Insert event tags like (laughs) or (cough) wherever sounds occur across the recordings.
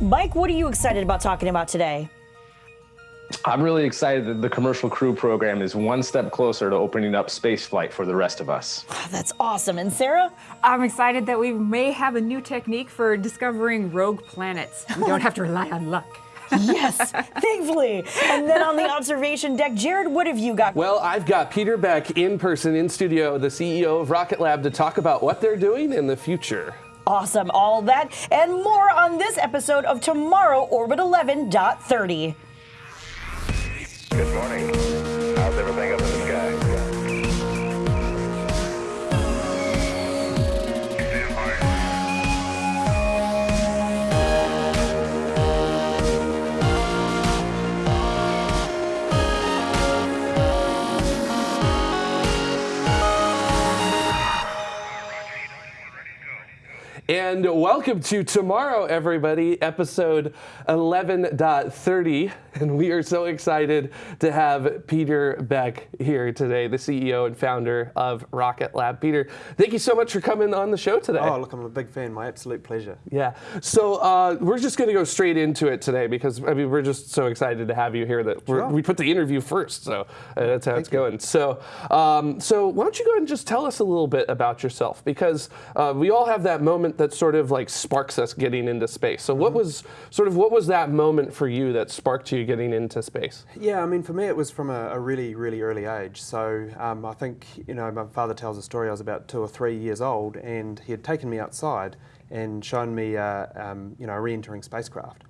Mike, what are you excited about talking about today? I'm really excited that the commercial crew program is one step closer to opening up spaceflight for the rest of us. (sighs) That's awesome. And Sarah? I'm excited that we may have a new technique for discovering rogue planets. We don't have to rely on luck. (laughs) yes, thankfully. And then on the (laughs) observation deck, Jared, what have you got? Well, I've got Peter Beck in person, in studio, the CEO of Rocket Lab, to talk about what they're doing in the future. Awesome. All that and more on this episode of Tomorrow Orbit 11.30. Good morning. And welcome to tomorrow, everybody, episode 11.30. And we are so excited to have Peter Beck here today, the CEO and founder of Rocket Lab. Peter, thank you so much for coming on the show today. Oh, look, I'm a big fan. My absolute pleasure. Yeah. So uh, we're just going to go straight into it today because I mean we're just so excited to have you here that Sure. we put the interview first. So uh, that's how it's Thank you. going. So um, so why don't you go ahead and just tell us a little bit about yourself because uh, we all have that moment that sort of like sparks us getting into space. So Mm-hmm. what was sort of what was that moment for you that sparked you getting into space? Yeah, I mean, for me, it was from a, a really, really early age. So um, I think, you know, my father tells a story. I was about two or three years old, and he had taken me outside and shown me, uh, um, you know, a re-entering spacecraft,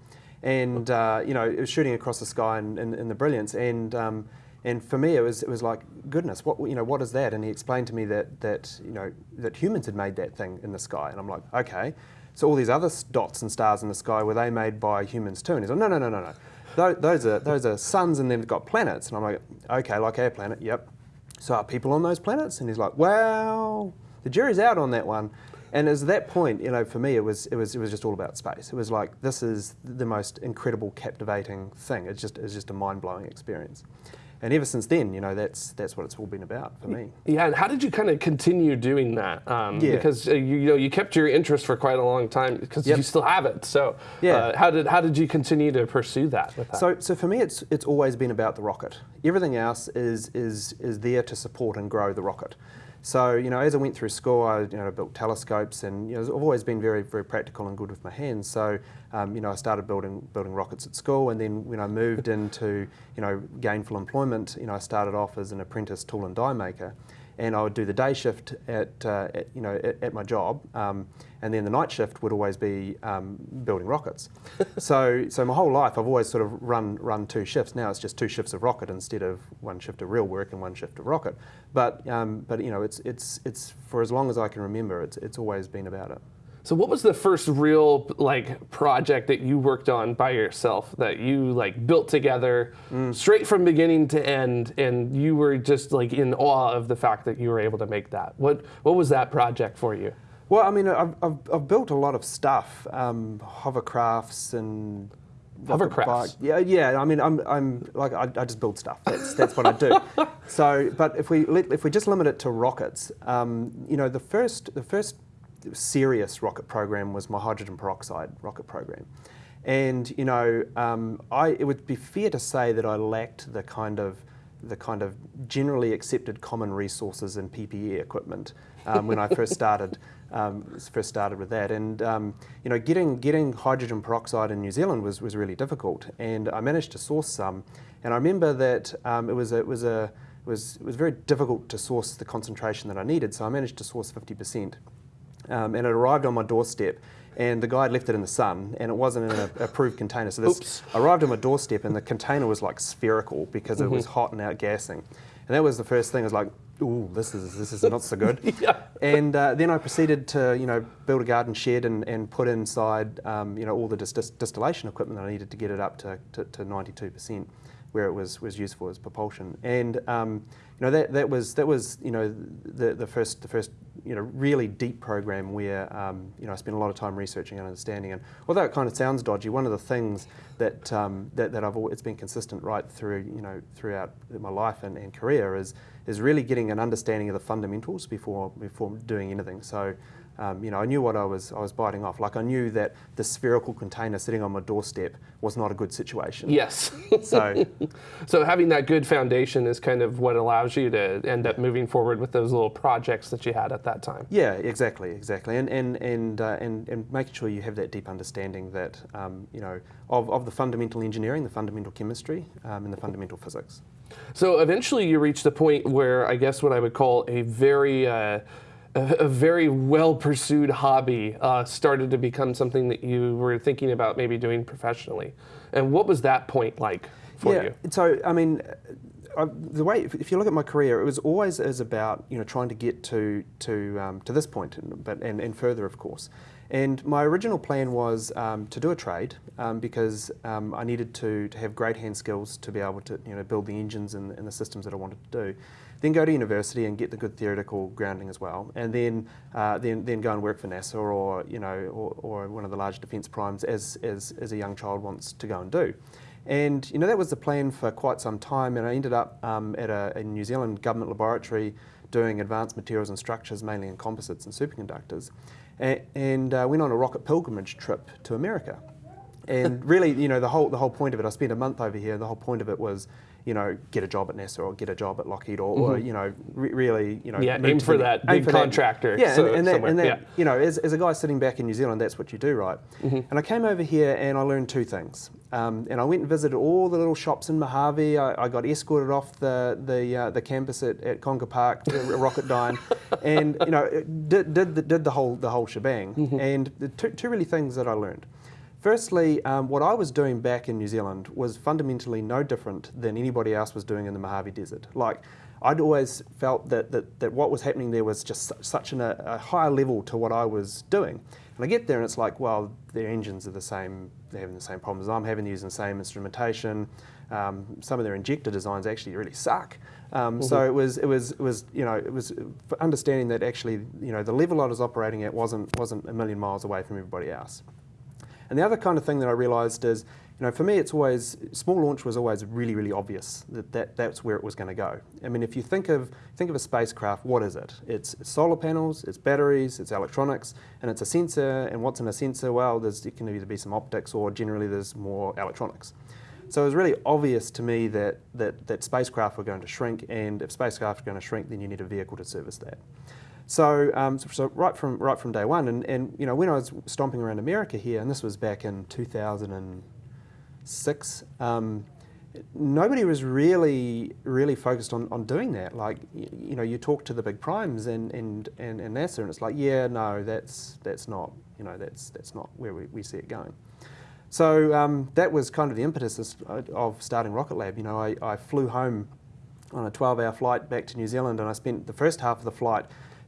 and uh, you know, it was shooting across the sky in, in, in the brilliance, and um, and for me, it was it was like, goodness, what you know, what is that? And he explained to me that that you know that humans had made that thing in the sky, and I'm like, okay. So all these other dots and stars in the sky were they made by humans too? And he's like, no, no, no, no, no. Tho- Those are those are suns, and they've got planets. And I'm like, okay, like our planet, yep. So are people on those planets? And he's like, well, the jury's out on that one. And as that point, you know, for me, it was it was it was just all about space. It was like this is the most incredible, captivating thing. It's just it's just a mind blowing experience. And ever since then, you know, that's that's what it's all been about for me. Yeah, and how did you kind of continue doing that? Um, Yeah. Because uh, you, you know you kept your interest for quite a long time because Yep. you still have it. So Yeah. uh, how did how did you continue to pursue that? With that? So, so for me, it's it's always been about the rocket. Everything else is is is there to support and grow the rocket. So, you know, as I went through school, I you know built telescopes, and you know, I've always been very very practical and good with my hands. So, um, you know, I started building building rockets at school, and then when I moved into you know gainful employment, you know, I started off as an apprentice tool and die maker. And I would do the day shift at, uh, at you know at, at my job, um, and then the night shift would always be um, building rockets. (laughs) so so my whole life I've always sort of run run two shifts. Now it's just two shifts of rocket instead of one shift of real work and one shift of rocket. But um, but you know it's it's it's for as long as I can remember, it's it's always been about it. So what was the first real like project that you worked on by yourself that you like built together straight from beginning to end and you were just like in awe of the fact that you were able to make that? What what was that project for you? Well, I mean, I've, I've, I've built a lot of stuff, um, hovercrafts and Hovercrafts? Yeah, yeah. I mean, I'm, I'm like I, I just build stuff. That's that's what I do. (laughs) so, but if we let, if we just limit it to rockets, um, you know, the first the first serious rocket program was my hydrogen peroxide rocket program. And you know, um, I, it would be fair to say that I lacked the kind of the kind of generally accepted common resources and PPE equipment um, when I first started (laughs) um, first started with that. And um, you know, getting getting hydrogen peroxide in New Zealand was, was really difficult. And I managed to source some. And I remember that um, it was a, it was a it was it was very difficult to source the concentration that I needed. So I managed to source 50 percent um, and it arrived on my doorstep. And the guy had left it in the sun, and it wasn't in an approved container. So this Oops. arrived on my doorstep, and the container was like spherical because it was hot and outgassing. And that was the first thing. I was like, "Ooh, this is this is not so (laughs) good." Yeah. And uh, then I proceeded to, you know, build a garden shed and, and put inside, um, you know, all the dis- dis- distillation equipment that I needed to get it up to, to, to 92%, where it was, was useful as propulsion. And, um, you know, that, that was, that was, you know, the, the first, the first, you know, really deep program where, um, you know, I spent a lot of time researching and understanding. And although it kind of sounds dodgy, one of the things that, um, that, that I've always, it's been consistent right through, you know, throughout my life and, and career is, is really getting an understanding of the fundamentals before before doing anything. So, um, you know, I knew what I was I was biting off. Like I knew that the spherical container sitting on my doorstep was not a good situation. Yes. (laughs) So (laughs) so having that good foundation is kind of what allows you to end up moving forward with those little projects that you had at that time. yeah, exactly, exactly, and and and uh, and, and making sure you have that deep understanding that um, you know of, of the fundamental engineering, the fundamental chemistry, um, and the fundamental physics. So eventually you reached a point where I guess what I would call a very uh, a, very well pursued hobby uh, started to become something that you were thinking about maybe doing professionally. And what was that point like for yeah, you? So I mean, I, the way if, you look at my career, it was always is about you know trying to get to to um, to this point, and, but and, and further, of course. And my original plan was um, to do a trade um, because um, I needed to, to have great hand skills to be able to you know build the engines and, and the systems that I wanted to do. Then go to university and get the good theoretical grounding as well, and then uh, then then go and work for NASA or you know or, or one of the large defence primes as, as as a young child wants to go and do. And you know that was the plan for quite some time, and I ended up um, at a, a, New Zealand government laboratory doing advanced materials and structures, mainly in composites and superconductors, and, and uh, went on a rocket pilgrimage trip to America. And (laughs) really, you know, the whole the whole point of it, I spent a month over here. The whole point of it was, you know, get a job at NASA or get a job at Lockheed or, or you know, re- really, you know, Mm-hmm. Yeah, aim for the- that big for that. contractor Yeah, so- and, and that, and that yeah. you know, as, as a guy sitting back in New Zealand, that's what you do, right? Mm-hmm. And I came over here and I learned two things. Um, and I went and visited all the little shops in Mojave. I, I got escorted off the the, uh, the campus at, at Canoga Park, to Rocketdyne, and you know, did, did, the, did the whole the whole shebang. Mm-hmm. And the two, two really things that I learned. Firstly, um, what I was doing back in New Zealand was fundamentally no different than anybody else was doing in the Mojave Desert. Like, I'd always felt that, that, that what was happening there was just su- such an, a, a higher level to what I was doing. And I get there and it's like, well, their engines are the same, they're having the same problems I'm having, they're using the same instrumentation. Um, some of their injector designs actually really suck. Um, So it was, it was, it was, you know, it was understanding that actually, you know, the level I was operating at wasn't, wasn't a million miles away from everybody else. And the other kind of thing that I realised is, you know, for me, it's always small launch was always really, really obvious that, that that's where it was going to go. I mean, if you think of think of a spacecraft, what is it? It's solar panels, it's batteries, it's electronics, and it's a sensor. And what's in a sensor? Well, there's it can either be some optics or generally there's more electronics. So it was really obvious to me that, that, that spacecraft were going to shrink, and if spacecraft are going to shrink, then you need a vehicle to service that. So, um, so, right from right from day one, and, and you know when I was stomping around America here, and this was back in 2006, um, nobody was really really focused on, on doing that. Like you, know, you talk to the big primes and, and, and, and NASA, and it's like, yeah, no, that's that's not you know that's that's not where we, we see it going. So um, that was kind of the impetus of- starting Rocket Lab. You know, I, I flew home on a 12-hour flight back to New Zealand, and I spent the first half of the flight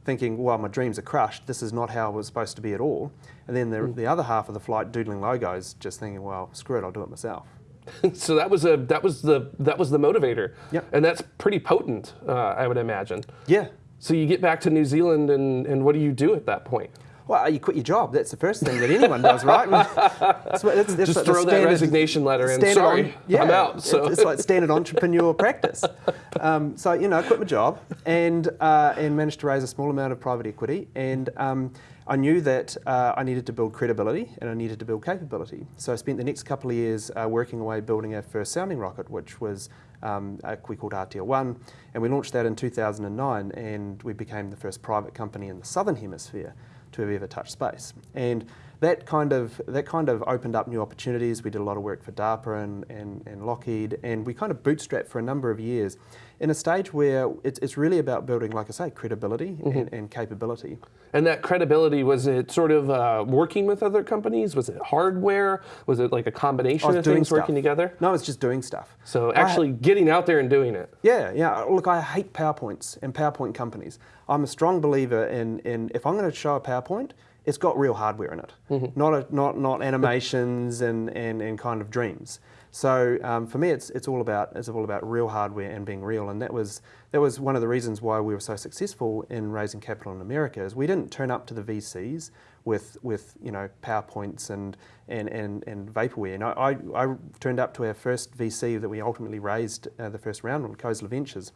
thinking, well, my dreams are crushed. This is not how it was supposed to be at all. And then the, the other half of the flight, doodling logos, just thinking, well, screw it, I'll do it myself. (laughs) so that was a that was the that was the motivator. Yep. And that's pretty potent, uh, I would imagine. Yeah. So you get back to New Zealand, and, and what do you do at that point? Well, you quit your job. That's the first thing that anyone does, right? (laughs) That's what- that's- that's Just like the throw that standard- resignation letter in. standard Sorry, on- yeah, I'm out. So it's, it's like standard entrepreneur practice. (laughs) Um, so you know, I quit my job and uh, and managed to raise a small amount of private equity, and um, I knew that uh, I needed to build credibility and I needed to build capability. So I spent the next couple of years uh, working away building our first sounding rocket, which was um, a, we called Atea-1, and we launched that in 2009, and we became the first private company in the southern hemisphere to have ever touched space. And that kind of that kind of opened up new opportunities. We did a lot of work for DARPA and, and, and Lockheed, and we kind of bootstrapped for a number of years in a stage where it's, it's really about building, like I say, credibility and, and capability. And that credibility was it sort of uh, working with other companies? Was it hardware? Was it like a combination of doing things stuff. working together? No, it's just doing stuff. So I- actually getting out there and doing it. Yeah, yeah. Look, I hate PowerPoints and PowerPoint companies. I'm a strong believer in, in if I'm going to show a PowerPoint, it's got real hardware in it, not, a, not, not animations and, and, and kind of dreams. So um, for me, it's, it's all about it's all about real hardware and being real, and that was that was one of the reasons why we were so successful in raising capital in America. Is we didn't turn up to the VCs with with you know PowerPoints and and, and, and vaporware. And I, I, I turned up to our first VC that we ultimately raised uh, the first round on, Khosla Ventures,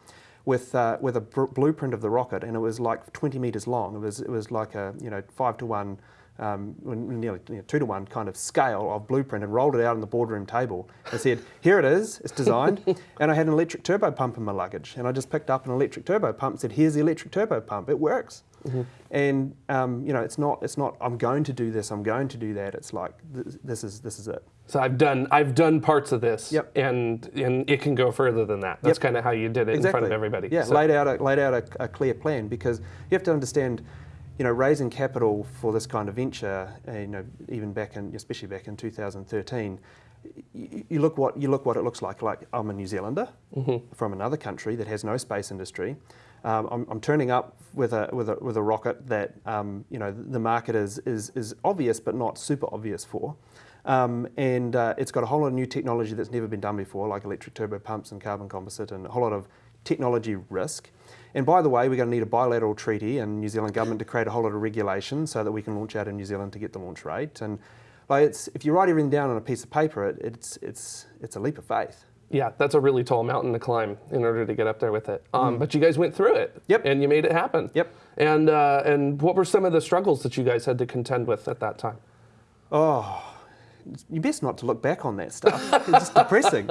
with uh, with a blueprint of the rocket, and it was like 20 meters long. It was it was like a you know five to one. Um, nearly you know, two to one kind of scale of blueprint and rolled it out on the boardroom table and said, Here it is, it's designed. (laughs) and I had an electric turbo pump in my luggage. And I just picked up an electric turbo pump and said, Here's the electric turbo pump, it works. And um, you know, it's not, it's not, I'm going to do this, I'm going to do that. It's like, th- this is, this is it. So I've done I've done parts of this, Yep. and and it can go further than that. That's Yep. kind of how you did it in front of everybody. Yeah, So- laid out a, laid out a, a clear plan because you have to understand, you know, raising capital for this kind of venture, uh, you know, even back in, especially back in 2013, you, you look what you look what it looks like. Like I'm a New Zealander from another country that has no space industry. Um, I'm, I'm turning up with a with a with a rocket that um, you know the market is is is obvious but not super obvious for. Um, and uh, it's got a whole lot of new technology that's never been done before, like electric turbo pumps and carbon composite, and a whole lot of technology risk. And by the way, we're going to need a bilateral treaty and New Zealand government to create a whole lot of regulation so that we can launch out in New Zealand to get the launch rate. And like it's, if you write everything down on a piece of paper, it, it's, it's, it's a leap of faith. Yeah, that's a really tall mountain to climb in order to get up there with it. Um, But you guys went through it. Mm. Yep. And you made it happen. Yep. And uh, and what were some of the struggles that you guys had to contend with at that time? You best not to look back on that stuff. (laughs) it's just depressing.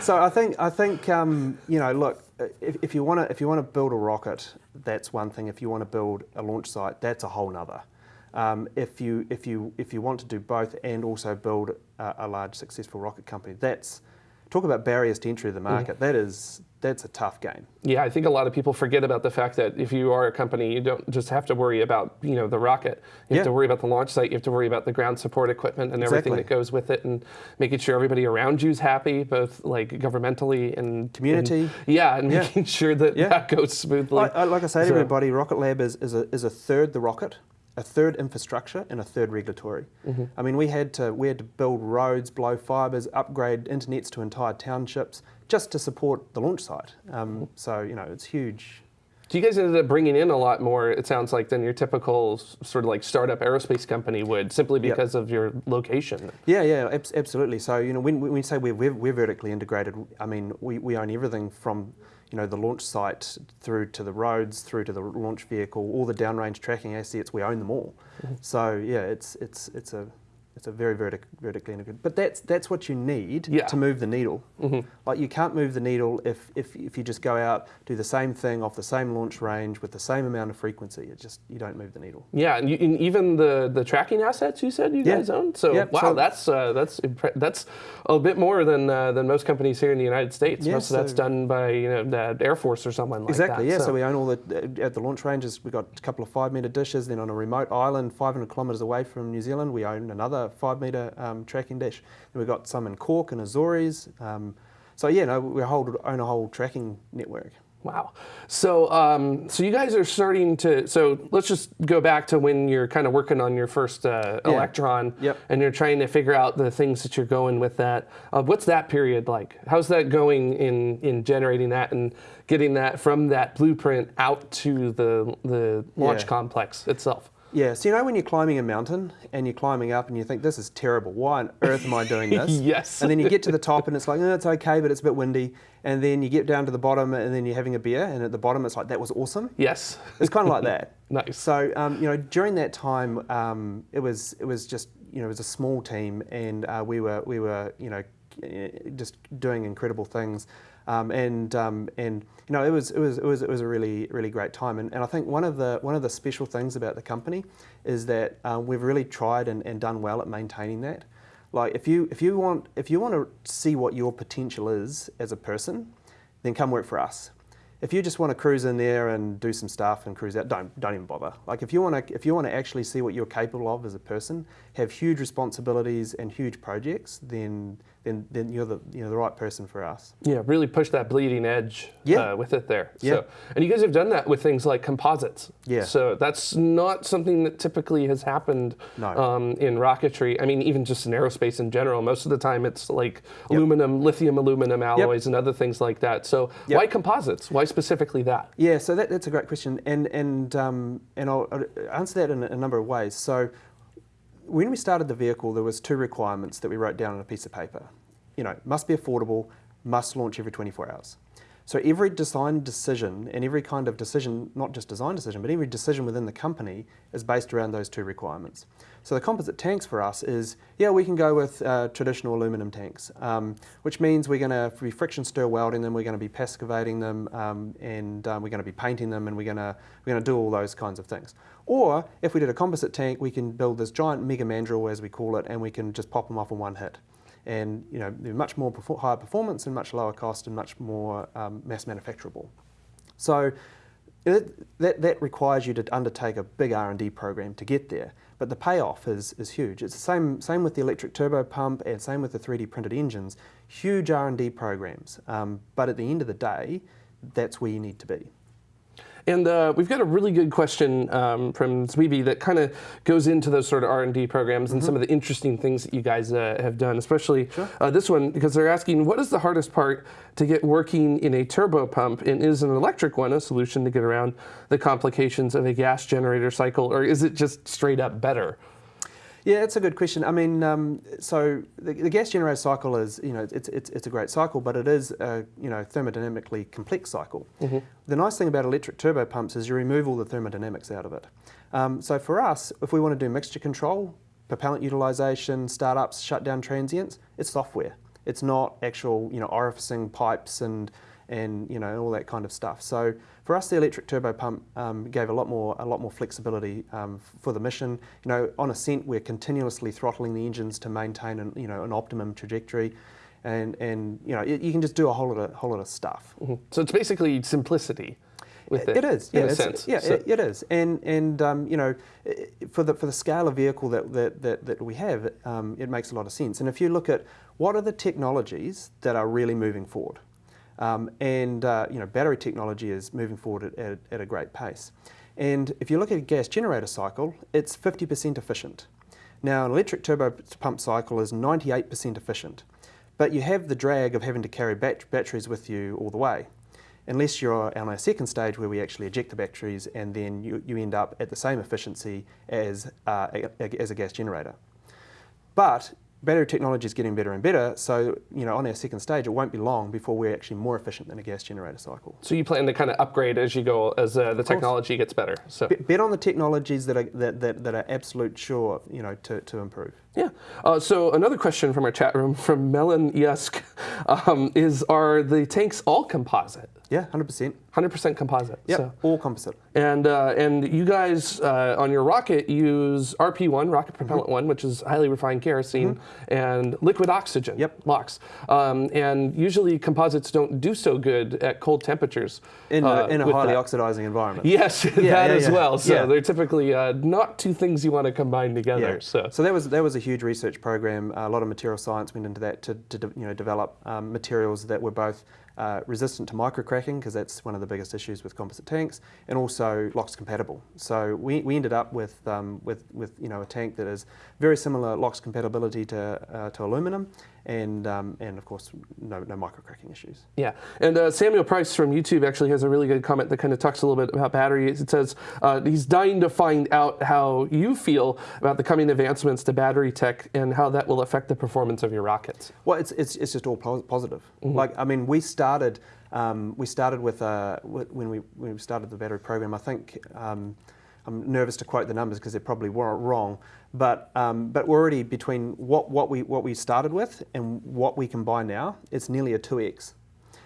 So I think I think um, you know, look, if, if you want to if you want to build a rocket, that's one thing. If you want to build a launch site, that's a whole nother. Um, if you if you if you want to do both and also build a, a large successful rocket company, that's talk about barriers to entry to the market. Mm-hmm. That is that's a tough game. Yeah, I think a lot of people forget about the fact that if you are a company, you don't just have to worry about you know the rocket. You have to worry about the launch site. You have to worry about the ground support equipment and everything that goes with it, and making sure everybody around you is happy, both like governmentally and Community. and- yeah, and Yeah. making sure that Yeah. that goes smoothly. I, I, like I say to everybody, Rocket Lab is, is, a, is a third the rocket, a third infrastructure, and a third regulatory. Mm-hmm. I mean, we had to we had to build roads, blow fibres, upgrade internets to entire townships just to support the launch site. Mm-hmm. Um, so you know, it's huge. So you guys ended up bringing in a lot more, it sounds like, than your typical sort of like startup aerospace company would, simply Yep. because of your location. Yeah, yeah, abs- absolutely. So you know, when, when we say we're, we're, we're vertically integrated, I mean we, we own everything from you know the launch site through to the roads, through to the launch vehicle, all the downrange tracking assets. We own them all. Mm-hmm. So yeah, it's it's it's a it's a very vertic- vertically integrated. But that's that's what you need Yeah. to move the needle. Mm-hmm. Like you can't move the needle if, if if you just go out do the same thing off the same launch range with the same amount of frequency. It just you don't move the needle. Yeah, and, you, and even the, the tracking assets you said you Yeah. guys own. So Yeah, wow, so- that's uh, that's that's a bit more than uh, than most companies here in the United States. Yeah, most of that's done by you know the Air Force or someone like Exactly, that. Exactly. Yeah. So. we own all the at the launch ranges. We've got a couple of five metre dishes. Then on a remote island, 500 kilometres away from New Zealand, we own another five metre um, tracking dish. Then we've got some in Cork and Azores. Um, so yeah, no, we hold, own a whole tracking network. Wow. So, um, so you guys are starting to. So let's just go back to when you're kind of working on your first uh, Yeah. electron, Yep. and you're trying to figure out the things that you're going with that. Uh, what's that period like? How's that going in in generating that and getting that from that blueprint out to the the launch Yeah. complex itself? Yeah, so you know when you're climbing a mountain and you're climbing up and you think this is terrible. Why on earth am I doing (laughs) this? Yes. And then you get to the top and it's like, oh, it's okay, but it's a bit windy. And then you get down to the bottom and then you're having a beer and at the bottom it's like that was awesome. Yes. It's kind of like that. (laughs) Nice. So um, you know, during that time, um, it was it was just you know it was a small team, and uh, we were we were you know just doing incredible things, um, and um, and you know it was it was it was it was a really really great time, and, and I think one of the one of the special things about the company is that uh, we've really tried and, and done well at maintaining that. Like if you if you want if you want to see what your potential is as a person, then come work for us if you just want to cruise in there and do some stuff and cruise out, don't don't even bother. Like if you want to if you want to actually see what you're capable of as a person, have huge responsibilities and huge projects, then then then you're the you know the right person for us. Yeah, really push that bleeding edge Yeah. uh, with it there. Yeah. So, and you guys have done that with things like composites. Yeah. So that's not something that typically has happened No. um, in rocketry. I mean, even just in aerospace in general. Most of the time, it's like aluminum, lithium aluminum alloys, and other things like that. So Yep. why composites? Why specifically that? Yeah, so that, that's a great question, and and um, and I'll, I'll answer that in a, a number of ways. So, when we started the vehicle, there was two requirements that we wrote down on a piece of paper. You know, must be affordable, must launch every 24 hours. So every design decision and every kind of decision, not just design decision, but every decision within the company is based around those two requirements. So the composite tanks for us is, yeah, we can go with uh, traditional aluminum tanks, um, which means we're going to be friction stir welding them, we're going to be passivating them, um, and um, we're going to be painting them, and we're going we're going to do all those kinds of things. Or if we did a composite tank, we can build this giant mega mandrel, as we call it, and we can just pop them off in one hit. And you know, they're much more perfor- higher performance and much lower cost and much more um, mass manufacturable. So it, that, that requires you to undertake a big R&D program to get there, but the payoff is, is huge. It's the same, same with the electric turbo pump and same with the 3D printed engines, huge R&D programs. Um, but at the end of the day, that's where you need to be. And uh, we've got a really good question um, from Zwibi that kind of goes into those sort of R&D programs and some of the interesting things that you guys uh, have done, especially uh, this one, because they're asking, what is the hardest part to get working in a turbo pump, and is an electric one a solution to get around the complications of a gas generator cycle, or is it just straight up better? Yeah, it's a good question. I mean, um, so the, the gas generator cycle is, you know, it's, it's, it's a great cycle, but it is a, you know, thermodynamically complex cycle. The nice thing about electric turbo pumps is you remove all the thermodynamics out of it. Um, so for us, if we want to do mixture control, propellant utilization, startups, shutdown transients, it's software. It's not actual, you know, orificing pipes and and you know all that kind of stuff. So for us, the electric turbo pump um, gave a lot more a lot more flexibility um, for the mission. You know, on ascent, we're continuously throttling the engines to maintain an you know an optimum trajectory, and and you know you, you can just do a whole lot of whole lot of stuff. So it's basically simplicity. With it, It is, in yeah, a it's- sense. yeah, So- it, it is, and and um, you know, for the for the scale of vehicle that that, that, that we have, um, it makes a lot of sense. And if you look at what are the technologies that are really moving forward, um, and uh, you know, battery technology is moving forward at, at, a great pace. And if you look at a gas generator cycle, it's 50% efficient. Now, an electric turbo pump cycle is 98% efficient, but you have the drag of having to carry bat- batteries with you all the way unless you're on a second stage where we actually eject the batteries and then you, you end up at the same efficiency as, uh, a, a- as a gas generator. But battery technology is getting better and better, so you know on our second stage it won't be long before we're actually more efficient than a gas generator cycle. So you plan to kind of upgrade as you go, as uh, the technology gets better. So Bet bet on the technologies that are, that, that, that are absolute sure you know to, to improve. yeah. Uh, so another question from our chat room from Melon Yusk (laughs) um, is: Are the tanks all composite? Yeah, 100%. 100% composite. Yeah, So, all composite. and uh, and you guys uh, on your rocket use RP1, rocket propellant Mm-hmm. one, which is highly refined kerosene, and liquid oxygen. Yep. LOX. Um, and usually composites don't do so good at cold temperatures. In, uh, a, in a highly that. oxidizing environment. Yes, (laughs) that yeah, as yeah. well. So Yeah. they're typically uh, not two things you want to combine together. So, so that was that was a huge research program. a lot of material science went into that to, to you know develop um, materials that were both uh, resistant to microcracking because that's one of the biggest issues with composite tanks, and also LOX compatible. So we, we ended up with um, with with you know a tank that is very similar LOX compatibility to uh, to aluminum, and um, and of course no no microcracking issues. Yeah, and uh, Samuel Price from YouTube actually has a really good comment that kind of talks a little bit about batteries. It says uh, he's dying to find out how you feel about the coming advancements to battery tech and how that will affect the performance of your rockets. Well, it's, it's, it's just all pos- positive. Like, I mean, we started um, we started with uh, when we when we started the battery program. I think um, I'm nervous to quote the numbers because they're probably wrong, but um, but we're already between what, what we what we started with and what we can buy now. It's nearly a two x.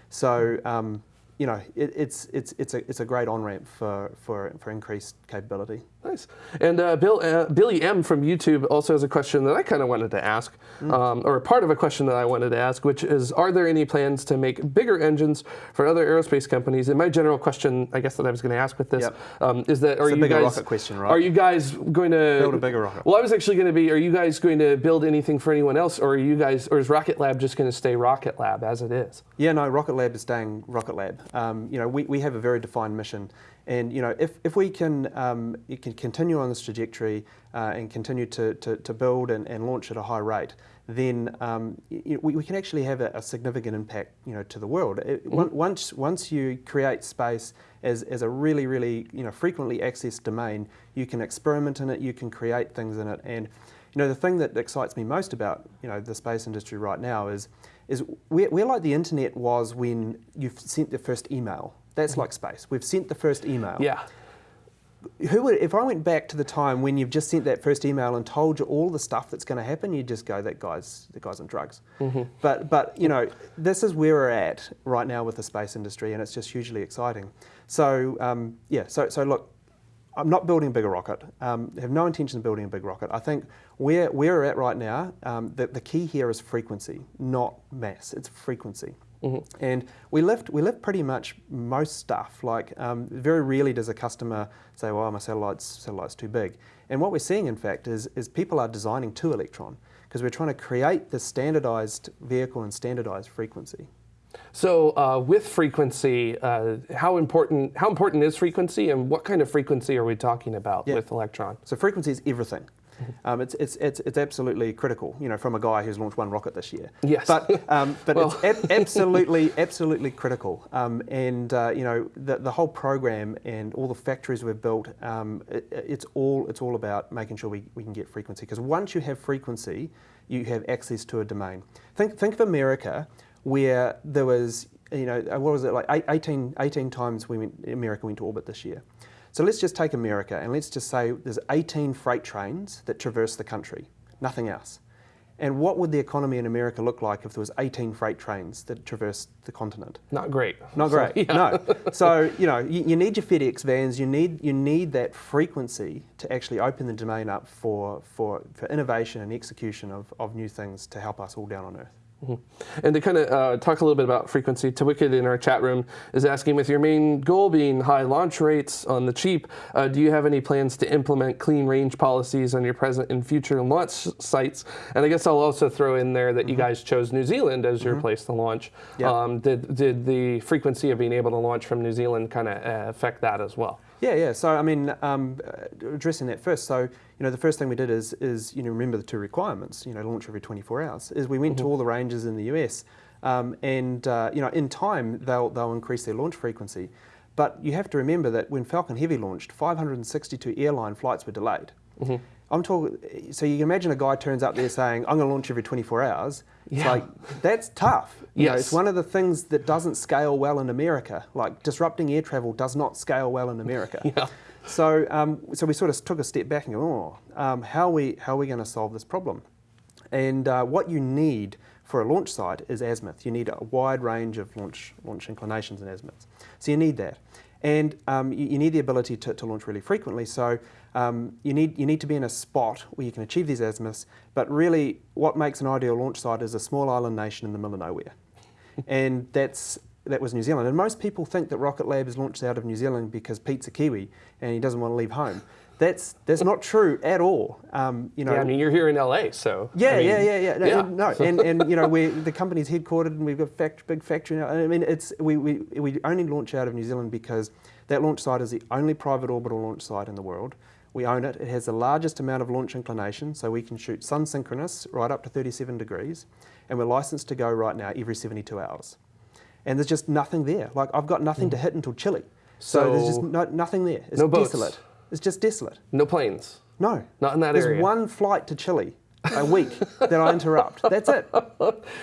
So. Um, you know, it, it's it's it's a it's a great on ramp for, for, for increased capability. Nice. And uh, Bill, uh, Billy M from YouTube also has a question that I kind of wanted to ask, um, or part of a question that I wanted to ask, which is, are there any plans to make bigger engines for other aerospace companies? And my general question, I guess that I was going to ask with this, Yep. um, is that are It's you guys question, right? are you guys going to Build a bigger rocket. Well, I was actually going to be, are you guys going to build anything for anyone else, or are you guys, or is Rocket Lab just going to stay Rocket Lab as it is? Yeah, no, Rocket Lab is staying Rocket Lab. Um, you know, we, we have a very defined mission. And, you know, if, if we can, um, can continue on this trajectory uh, and continue to, to, to build and, and launch at a high rate, then um, y- y- we, we can actually have a, a significant impact, you know, to the world. It, on- Once, once you create space as, as a really, really, you know, frequently accessed domain, you can experiment in it, you can create things in it, and you know, the thing that excites me most about you know the space industry right now is is we're, we're like the internet was when you sent the first email. That's like space. We've sent the first email. Yeah. Who would, if I went back to the time when you've just sent that first email and told you all the stuff that's going to happen, you'd just go, "That guy's, the guy's on drugs." But, but you know, this is where we're at right now with the space industry, and it's just hugely exciting. So, um, yeah. So, so look, I'm not building a bigger rocket. Um, have no intention of building a big rocket. I think where, where we're at right now, um, the, the key here is frequency, not mass. It's frequency. And we lift we lift pretty much most stuff. Like um, very rarely does a customer say, "Well, my satellite's satellite's too big." And what we're seeing, in fact, is is people are designing to Electron because we're trying to create the standardized vehicle and standardized frequency. So uh, with frequency, uh, how important how important is frequency, and what kind of frequency are we talking about Yeah. with Electron? So frequency is everything. (laughs) Um, it's, it's, it's, it's absolutely critical, you know, from a guy who's launched one rocket this year. Yes. But, um, (laughs) but Well. it's ab- absolutely, absolutely critical. Um, and, uh, you know, the, the whole program and all the factories we've built, um, it, it's, all, it's all about making sure we, we can get frequency. Because once you have frequency, you have access to a domain. Think, think of America where there was, you know, uh, what was it, like eight- 18, 18 times we went, America went to orbit this year. So let's just take America and let's just say there's 18 freight trains that traverse the country, nothing else. And what would the economy in America look like if there was 18 freight trains that traversed the continent? Not great. Not So, great. yeah. No. (laughs) So you know you, you need your FedEx vans. You need you need that frequency to actually open the domain up for for, for innovation and execution of, of new things to help us all down on Earth. And to kind of uh, talk a little bit about frequency, Tawicked in our chat room is asking, with your main goal being high launch rates on the cheap, uh, do you have any plans to implement clean range policies on your present and future launch sites? And I guess I'll also throw in there that you guys chose New Zealand as your place to launch. Yeah. Um, did, did the frequency of being able to launch from New Zealand kind of uh, affect that as well? Yeah, yeah. So I mean, um, addressing that first. So you know, the first thing we did is is you know remember the two requirements. You know, launch every 24 hours. Is we went to all the ranges in the US, um, and uh, you know, in time they'll they'll increase their launch frequency. But you have to remember that when Falcon Heavy launched, 562 airline flights were delayed. I'm talking. So you can imagine a guy turns up there saying, "I'm going to launch every 24 hours." It's Yeah. like that's tough. You know, it's one of the things that doesn't scale well in America. Like disrupting air travel does not scale well in America. (laughs) Yeah. So, um, so we sort of took a step back and go, oh, um, how are we how are we going to solve this problem? And uh, what you need for a launch site is azimuth. You need a wide range of launch launch inclinations and azimuths. So you need that, and um, you, you need the ability to, to launch really frequently. So um, you need you need to be in a spot where you can achieve these azimuths. But really, what makes an ideal launch site is a small island nation in the middle of nowhere, and that's that was New Zealand. And most people think that Rocket Lab is launched out of New Zealand because Pete's a Kiwi and he doesn't want to leave home. That's that's not true at all. Um, you know, Yeah, I mean, you're here in LA, so. I yeah, mean, yeah, yeah, yeah. No, yeah. and- no, and, and you know, we the company's headquartered and we've got a fact, big factory now. I mean, it's we, we we only launch out of New Zealand because that launch site is the only private orbital launch site in the world. We own it. It has the largest amount of launch inclination, so we can shoot sun synchronous right up to 37 degrees, and we're licensed to go right now every 72 hours. And there's just nothing there. Like I've got nothing to mm. hit until Chile, so, there's just no, nothing there. It's No boats? desolate. It's just desolate. No planes. No. Not in that There's area. one flight to Chile a week that I interrupt. That's it.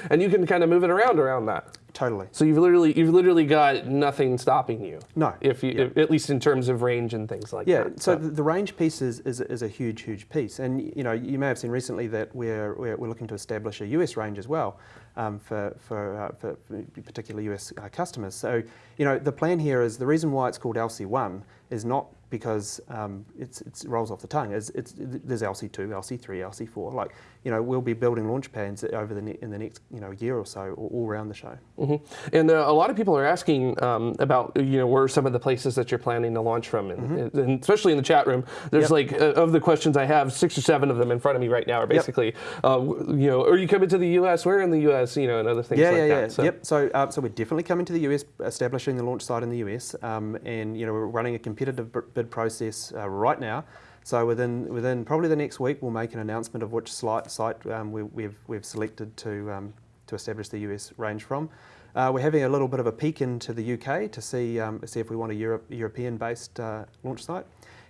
And you can kind of move it around around that. Totally. So you've literally you've literally got nothing stopping you. No. If you if, at least in terms of range and things like Yeah, that. Yeah. So the, the range piece is, is, is a huge, huge piece. And you know, you may have seen recently that we're, we're, we're looking to establish a US range as well um, for, for, uh, for particular US uh, customers. So, you know, the plan here is the reason why it's called LC1 is not because um, it's, it's rolls off the tongue. It's, it's, there's LC2, LC3, LC4. Like, you know, we'll be building launch pads over the ne- in the next you know year or so, all, around the show. Mhm. And uh, a lot of people are asking um, about you know where are some of the places that you're planning to launch from, and, and especially in the chat room. There's. Yep. like uh, of the questions I have, six or seven of them in front of me right now are basically, uh, you know, are you coming to the U.S.? Where in the U.S. You know, and other things Yeah, like yeah, that. yeah. So- Yep. So, uh, so we're definitely coming to the US, establishing the launch site in the US, um, and you know we're running a competitive bid process uh, right now. So within within probably the next week, we'll make an announcement of which sli- site um, we, we've we've selected to um, to establish the US range from. Uh, we're having a little bit of a peek into the UK to see um, see if we want a Europe, European-based uh, launch site.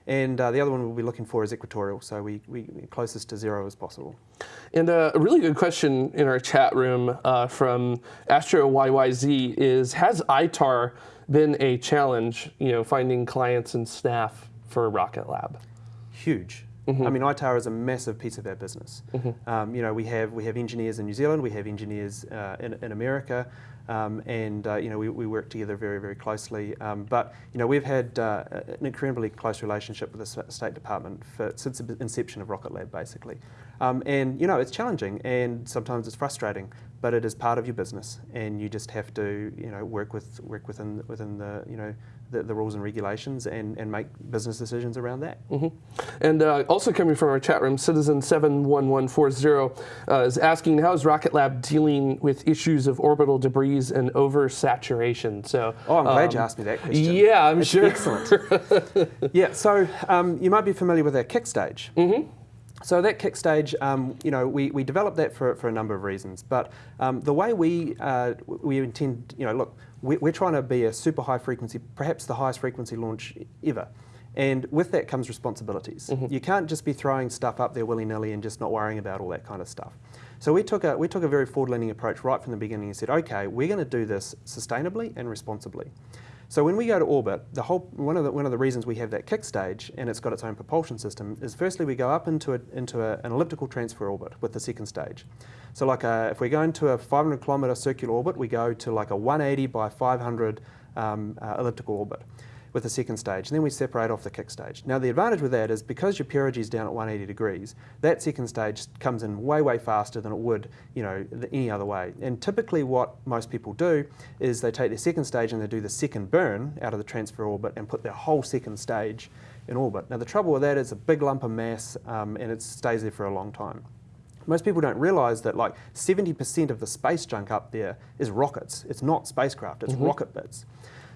And uh, the other one we'll be looking for is equatorial, so we, we closest to zero as possible. And uh, a really good question in our chat room uh, from Astro YYZ is: Has ITAR been a challenge? You know, finding clients and staff for Rocket Lab. Huge. I mean, ITAR is a massive piece of our business. Um, you know, we have we have engineers in New Zealand, we have engineers uh, in, in America, um, and uh, you know we, we work together very very closely. Um, but you know we've had uh, an incredibly close relationship with the State Department for, since the inception of Rocket Lab, basically. Um, and you know it's challenging and sometimes it's frustrating, but it is part of your business, and you just have to you know work with work within within the you know the, the rules and regulations and, and make business decisions around that. And uh, also coming from our chat room, Citizen seven one one four zero uh, is asking how is Rocket Lab dealing with issues of orbital debris and oversaturation? So. Oh, I'm glad um, you asked me that question. Yeah, I'm It's sure. Excellent. (laughs) yeah, so um, you might be familiar with our kick stage. Mm-hmm. So that kick stage, um, you know, we, we developed that for, for a number of reasons. But um, the way we uh, we intend, you know, look, we, we're trying to be a super high frequency, perhaps the highest frequency launch ever. And with that comes responsibilities. You can't just be throwing stuff up there willy nilly and just not worrying about all that kind of stuff. So we took a we took a very forward leaning approach right from the beginning and said, okay, we're going to do this sustainably and responsibly. So when we go to orbit, the whole one of the one of the reasons we have that kick stage and it's got its own propulsion system is firstly we go up into a, into a, an elliptical transfer orbit with the second stage. So like a, if we're going to a 500 kilometer circular orbit, we go to like a 180 by 500 um, uh, elliptical orbit with the second stage, and then we separate off the kick stage. Now the advantage with that is because your perigee is down at 180 degrees, that second stage comes in way, way faster than it would, you know, any other way. And typically what most people do is they take their second stage and they do the second burn out of the transfer orbit and put their whole second stage in orbit. Now the trouble with that is a big lump of mass um, and it stays there for a long time. Most people don't realize that like 70% of the space junk up there is rockets. It's not spacecraft, it's rocket bits.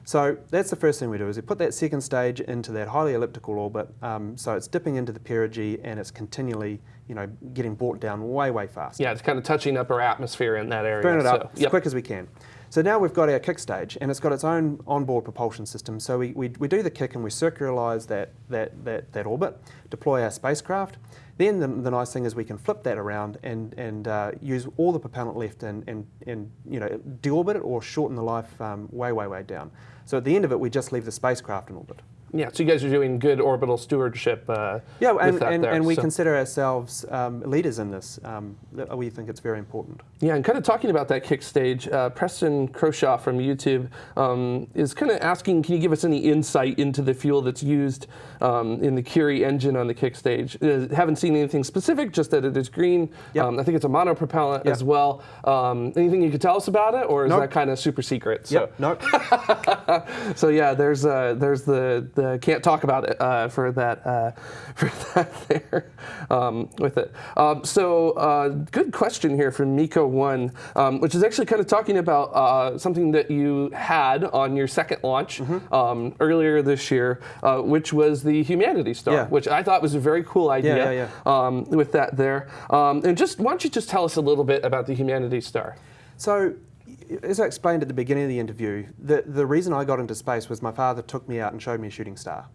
So that's the first thing we do is we put that second stage into that highly elliptical orbit. Um, so it's dipping into the perigee and it's continually, you know, getting brought down way, way fast. Yeah, it's kind of touching up our atmosphere in that area. Burn it so, up as quick as we can. So now we've got our kick stage and it's got its own onboard propulsion system. So we, we, we do the kick and we circularize that, that, that, that orbit, deploy our spacecraft. Then the, the nice thing is we can flip that around and, and uh, use all the propellant left and, and, and you know, deorbit it or shorten the life um, way, way, way down. So at the end of it, we just leave the spacecraft in orbit. Yeah, so you guys are doing good orbital stewardship. Uh, Yeah, and, and, there, and we so- consider ourselves um, leaders in this. Um, we think it's very important. Yeah, and kind of talking about that kick stage, uh, Preston Croshaw from YouTube um, is kind of asking, can you give us any insight into the fuel that's used um, in the Curie engine on the kick stage? Uh, haven't seen anything specific, just that it is green. Yep. Um, I think it's a monopropellant Yeah. as well. Um, anything you could tell us about it, or is Nope. that kind of super secret? So, Yep. Nope. (laughs) so yeah, there's uh, there's the, the can't talk about it uh, for that uh, (laughs) for that there um, with it. Um, so uh, good question here from Miko One, um, which is actually kind of talking about uh, something that you had on your second launch Mm-hmm. um, earlier this year, uh, which was the Humanity Star, Yeah. which I thought was a very cool idea. yeah, Um, with that there, um, and just why don't you just tell us a little bit about the Humanity Star? So, as I explained at the beginning of the interview, the, the reason I got into space was my father took me out and showed me a shooting star.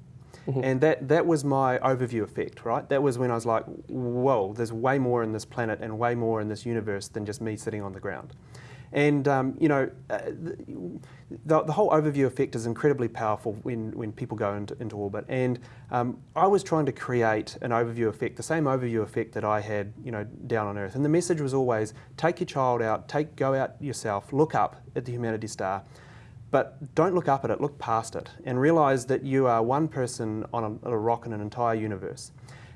Mm-hmm. And that, that was my overview effect, right? That was when I was like, whoa, there's way more in this planet and way more in this universe than just me sitting on the ground. And, um, you know, uh, the, the whole overview effect is incredibly powerful when, when people go into, into orbit. And um, I was trying to create an overview effect, the same overview effect that I had, you know, down on Earth. And the message was always take your child out, take, go out yourself, look up at the Humanity Star, but don't look up at it, look past it, and realize that you are one person on a, a rock in an entire universe.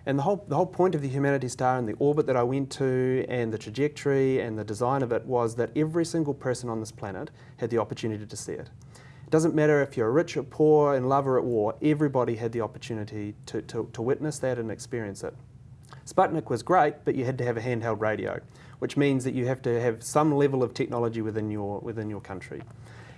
And the whole, the whole point of the Humanity Star and the orbit that I went to and the trajectory and the design of it was that every single person on this planet had the opportunity to see it. It doesn't matter if you're rich or poor, in love or at war, everybody had the opportunity to, to, to witness that and experience it. Sputnik was great, but you had to have a handheld radio, which means that you have to have some level of technology within your, within your country.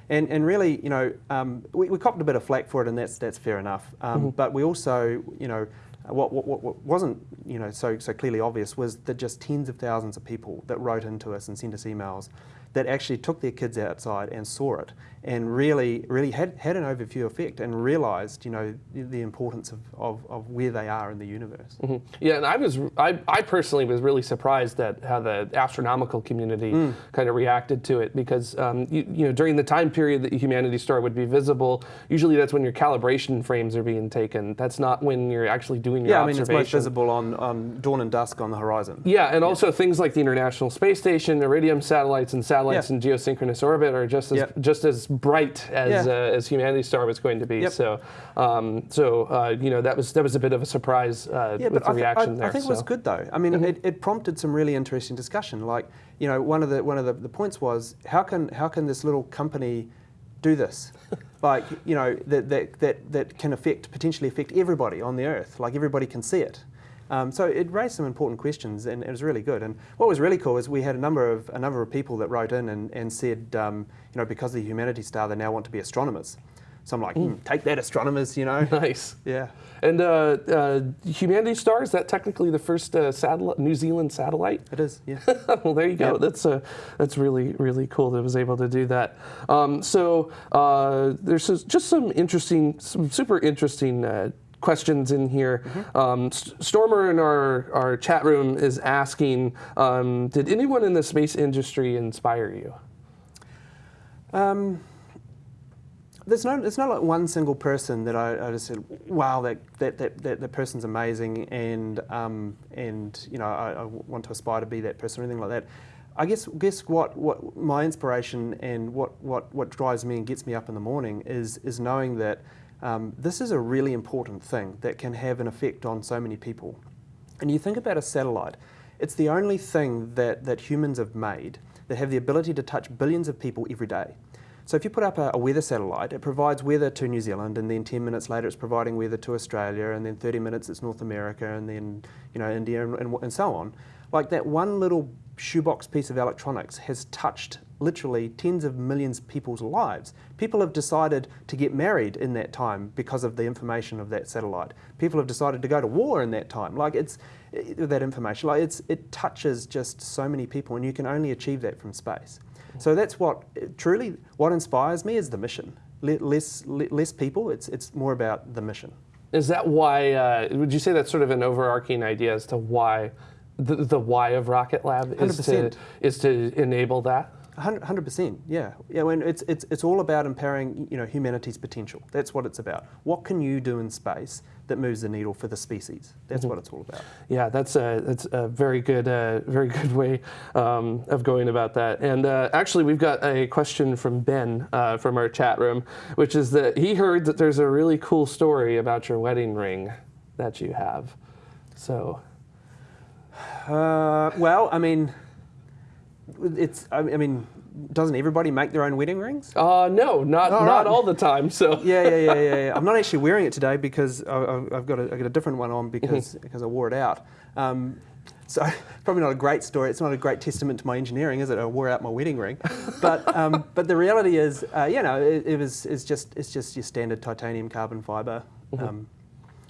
And, and really, you know, um, we, we copped a bit of flack for it, and that's, that's fair enough. Um, But we also, you know, what, what, what- wasn't, you know, so, so clearly obvious was that just tens of thousands of people that wrote into us and sent us emails that actually took their kids outside and saw it and really, really had, had an overview effect and realized, you know, the, the importance of, of, of where they are in the universe. Yeah, and I was, I, I personally was really surprised at how the astronomical community Mm. kind of reacted to it because, um, you, you know, during the time period that Humanity Star would be visible, usually that's when your calibration frames are being taken. That's not when you're actually doing your observations. Yeah, I mean, it's most visible on, on dawn and dusk on the horizon. Yeah, and also things like the International Space Station, Iridium satellites, and satellites Yeah. in geosynchronous orbit are just as just as bright as Yeah. uh, as Humanity Star was going to be. Yep. So, um, so uh, you know that was that was a bit of a surprise uh, Yeah, with but the I, reaction I, there. I think it so. Mm-hmm. was good though. I mean, it, it prompted some really interesting discussion. Like, you know, one of the one of the, the points was how can how can this little company do this? (laughs) like, you know, that, that that that can affect potentially affect everybody on the earth. Like everybody can see it. Um, so it raised some important questions, and it was really good. And what was really cool is we had a number of a number of people that wrote in and, and said, um, you know, because of the Humanity Star, they now want to be astronomers. So I'm like, Mm. "Hmm, take that, astronomers, you know. (laughs) nice. yeah. And uh, uh, Humanity Star is that technically the first uh, satellite, New Zealand satellite? It is, yeah. (laughs) well, there you go. Yeah. That's uh, that's really really cool that it was able to do that. Um, so uh, there's just- just some interesting, some super interesting. Questions in here. Um, S- Stormer in our, our chat room is asking um, Did anyone in the space industry inspire you? Um, there's no, there's not like one single person that I, I just said, wow, that, that, that, that, that person's amazing, and um, and you know, I, I want to aspire to be that person or anything like that. I guess guess what, what my inspiration and what, what, what drives me and gets me up in the morning is is knowing that um, this is a really important thing that can have an effect on so many people. And you think about a satellite, it's the only thing that, that humans have made that have the ability to touch billions of people every day. So if you put up a, a weather satellite, it provides weather to New Zealand, and then 10 minutes later it's providing weather to Australia, and then 30 minutes it's North America, and then you know India, and, and, and so on. Like that one little shoebox piece of electronics has touched literally tens of millions of people's lives. People have decided to get married in that time because of the information of that satellite. People have decided to go to war in that time. Like it's it- that information. Like it's it touches just so many people, and you can only achieve that from space. So that's what truly what inspires me is the mission. Less less people. It's it's more about the mission. Is that why? Uh, would you say that's sort of an overarching idea as to why the, the why of Rocket Lab is to 100%. is to enable that? Hundred percent, yeah, yeah. When it's it's it's all about empowering, you know, humanity's potential. That's what it's about. What can you do in space that moves the needle for the species? That's what it's all about. Yeah, that's a that's a very good uh, very good way um, of going about that. And uh, actually, we've got a question from Ben uh, from our chat room, which is that he heard that there's a really cool story about your wedding ring that you have. So Uh, well, I mean, it's. I mean, doesn't everybody make their own wedding rings? uh, no, not All not right. all the time. So (laughs) Yeah, yeah, yeah, yeah, yeah. I'm not actually wearing it today because I, I've got a, I've got a different one on because because I wore it out. Um, so (laughs) probably not a great story. It's not a great testament to my engineering, is it? I wore out my wedding ring, but um, (laughs) but the reality is, uh, you know, it, it was it's just it's just your standard titanium carbon fiber um,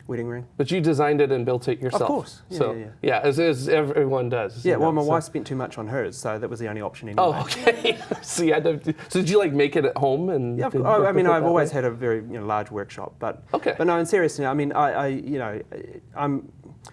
wedding ring. But you designed it and built it yourself. Of course. Yeah, so yeah, yeah. as, as everyone does. Yeah, well, know, my so- wife spent too much on hers, so that was the only option anyway. Oh, okay. so you had to. So did you like make it at home and? Yeah, of course. I mean, I've always way? had a very you know, large workshop, but Okay. But no, in seriousness, I mean, I, I you know, I'm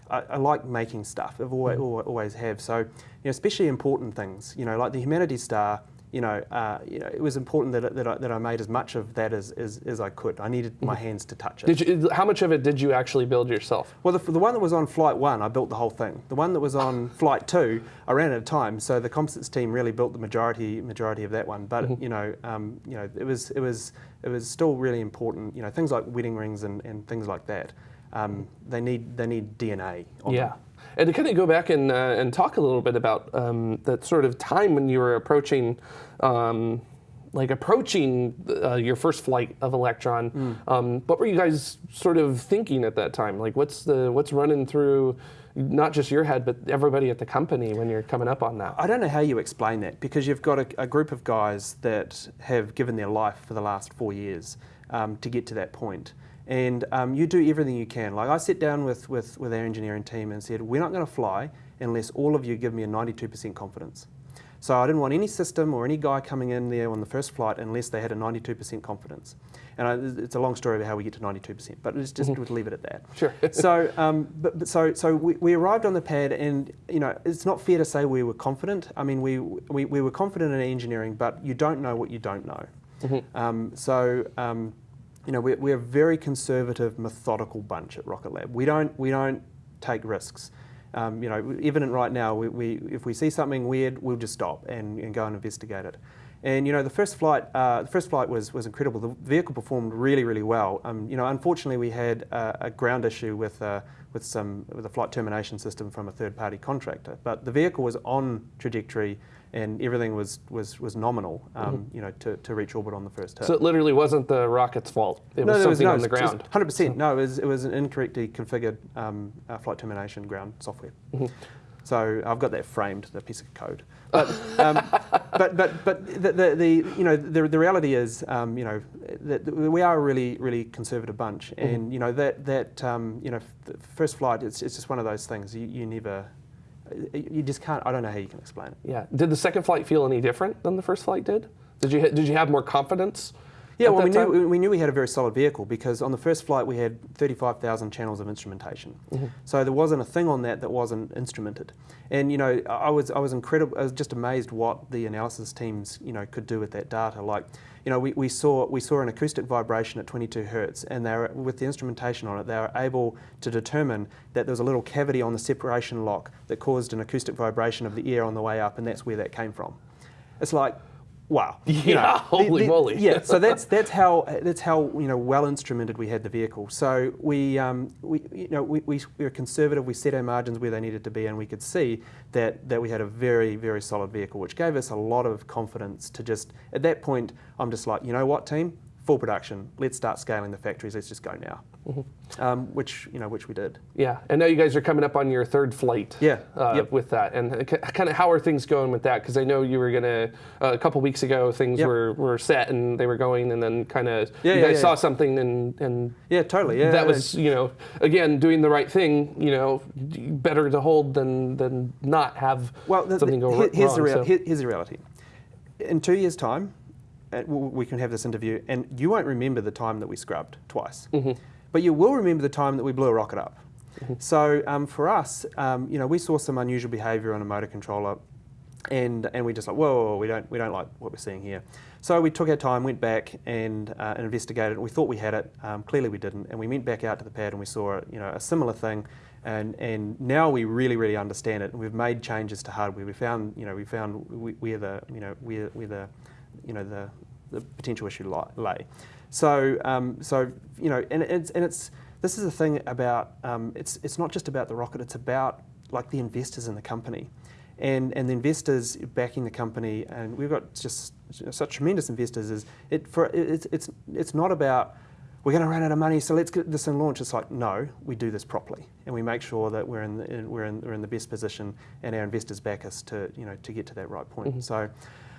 I, I like making stuff. I've always, Mm-hmm. always have. So, you know, especially important things. You know, like the Humanity Star. You know, uh, you know, it was important that, that, I, that I made as much of that as, as, as I could. I needed my hands to touch it. Mm-hmm. Did you? How much of it did you actually build yourself? Well, the, the one that was on flight one, I built the whole thing. The one that was on (laughs) flight two, I ran out of time, so the composites team really built the majority majority of that one. But Mm-hmm. you know, um, you know, it was it was it was still really important. You know, things like wedding rings and, and things like that. Um, they need they need DNA. On Yeah. them. And to kind of go back and uh, and talk a little bit about um, that sort of time when you were approaching. Um, like approaching uh, your first flight of Electron, Mm. um, what were you guys sort of thinking at that time? Like, what's the what's running through, not just your head, but everybody at the company when you're coming up on that? I don't know how you explain that because you've got a, a group of guys that have given their life for the last four years um, to get to that point. And um, you do everything you can. Like I sat down with, with, with our engineering team and said, we're not going to fly unless all of you give me a 92% confidence. So I didn't want any system or any guy coming in there on the first flight unless they had a 92% confidence. And I, it's a long story about how we get to 92%, but let's just we'll leave it at that. Sure. (laughs) so, um, but, but so, so we, we arrived on the pad, and you know, it's not fair to say we were confident. I mean, we, we, we were confident in engineering, but you don't know what you don't know. Um, so, um, you know, we're, we're a very conservative, methodical bunch at Rocket Lab. We don't, we don't take risks. Um, you know, evident right now, we, we, if we see something weird, we'll just stop and, and go and investigate it. And you know, the first flight, uh, the first flight was, was incredible. The vehicle performed really, really well. Um, you know, unfortunately, we had uh, a ground issue with uh, with some with a flight termination system from a third-party contractor. But the vehicle was on trajectory, and everything was was was nominal. Um, You know, to, to reach orbit on the first hit. So it literally wasn't the rocket's fault. It was something on the ground. Hundred percent. No, it was, it was an incorrectly configured um, uh, flight termination ground software. Mm-hmm. So I've got that framed, the piece of code. But um, (laughs) but but but the, the, the you know the, the reality is um, you know that we are a really really conservative bunch, Mm-hmm. and you know that that um, you know the first flight it's, it's just one of those things you, you never you just can't I don't know how you can explain it. Yeah. Did the second flight feel any different than the first flight did? Did you did you have more confidence? Yeah, well, we time? knew, we knew we had a very solid vehicle because on the first flight we had 35,000 channels of instrumentation. Mm-hmm. So there wasn't a thing on that that wasn't instrumented. And you know, I was I was incredible. I was just amazed what the analysis teams you know could do with that data. Like, you know, we, we saw we saw an acoustic vibration at 22 hertz, and they were with the instrumentation on it, they were able to determine that there was a little cavity on the separation lock that caused an acoustic vibration of the air on the way up, and that's where that came from. It's like. Wow! (laughs) You Yeah, holy moly. Yeah, so that's (laughs) that's how that's how you know well instrumented we had the vehicle. So we um, we you know we, we, we were conservative. We set our margins where they needed to be, and we could see that that we had a very very solid vehicle, which gave us a lot of confidence to just at that point. I'm just like, you know what, team, full production. Let's start scaling the factories. Let's just go now. Mm-hmm. Um, which you know which we did. Yeah, and now you guys are coming up on your third flight. Yeah, Uh, yep. With that, and kind of how are things going with that? Because I know you were gonna uh, a couple weeks ago things Yep. were, were set and they were going, and then kind of Yeah, you yeah, guys yeah. saw something and and Yeah, totally. Yeah, that was you know again doing the right thing. You know, better to hold than than not have Well, the, something the, go here's wrong. the real, so- here's the reality. In two years' time, uh, we can have this interview, and you won't remember the time that we scrubbed twice, Mm-hmm. but you will remember the time that we blew a rocket up. So um, for us, um, you know, we saw some unusual behaviour on a motor controller, and and we just like, whoa, whoa, whoa, we don't we don't like what we're seeing here. So we took our time, went back and, uh, and investigated. We thought we had it. Um, clearly we didn't, and we went back out to the pad and we saw you know a similar thing. And, and now we really really understand it, and we've made changes to hardware. We found you know we found where the you know where, where the you know the, the potential issue lay. So um, so you know and it's and it's this is the thing about um, it's it's not just about the rocket. It's about like the investors in the company and and the investors backing the company, and we've got just such tremendous investors. Is it for it's it's it's not about we're going to run out of money, so let's get this in launch. It's like no, we do this properly, and we make sure that we're in, the, in we're in we're in the best position, and our investors back us to you know to get to that right point. So.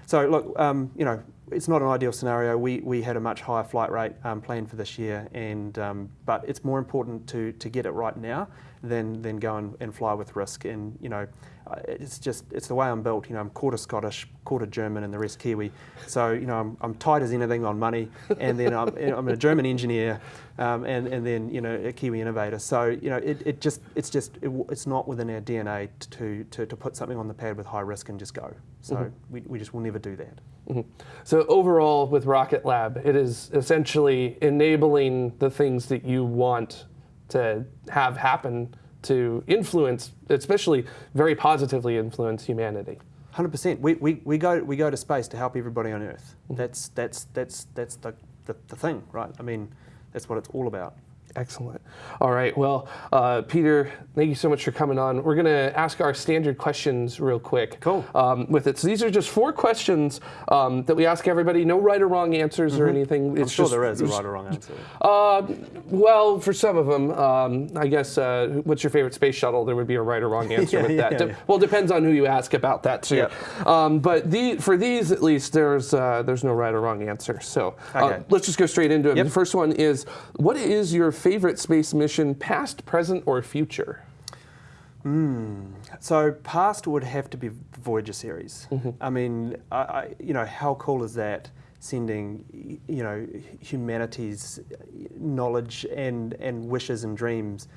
So look, um, you know, it's not an ideal scenario. We, we had a much higher flight rate um, planned for this year, and um, but it's more important to, to get it right now than, than go and, and fly with risk. And you know, Uh, it's just it's the way I'm built. You know, I'm quarter Scottish, quarter German, and the rest Kiwi. So you know, I'm, I'm tight as anything on money, and then I'm, I'm a German engineer, um, and and then you know a Kiwi innovator. So you know, it, it just it's just it, it's not within our DNA to, to to put something on the pad with high risk and just go. So mm-hmm. we, we just will never do that. Mm-hmm. So overall, with Rocket Lab, it is essentially enabling the things that you want to have happen to influence, especially very positively influence humanity. Hundred percent. We, we, we go we go to space to help everybody on Earth. Mm-hmm. That's that's that's that's the, the, the thing, right? I mean, that's what it's all about. Excellent. All right. Well, uh, Peter, thank you so much for coming on. We're going to ask our standard questions real quick. Cool. Um, with it. So these are just four questions um, that we ask everybody. No right or wrong answers or anything. I'm It's sure just, there is a right or wrong answer. Uh, well, for some of them, um, I guess. Uh, what's your favorite space shuttle? There would be a right or wrong (laughs) answer Yeah, with that. yeah, De- yeah. Well, depends on who you ask about that too. Yep. Um, but the, for these, at least, there's uh, there's no right or wrong answer. So uh, Okay. let's just go straight into it. Yep. The first one is: What is your favorite space mission, past, present, or future? So past would have to be Voyager series. I mean, I, I, you know, how cool is that? Sending, you know, humanity's knowledge and and wishes and dreams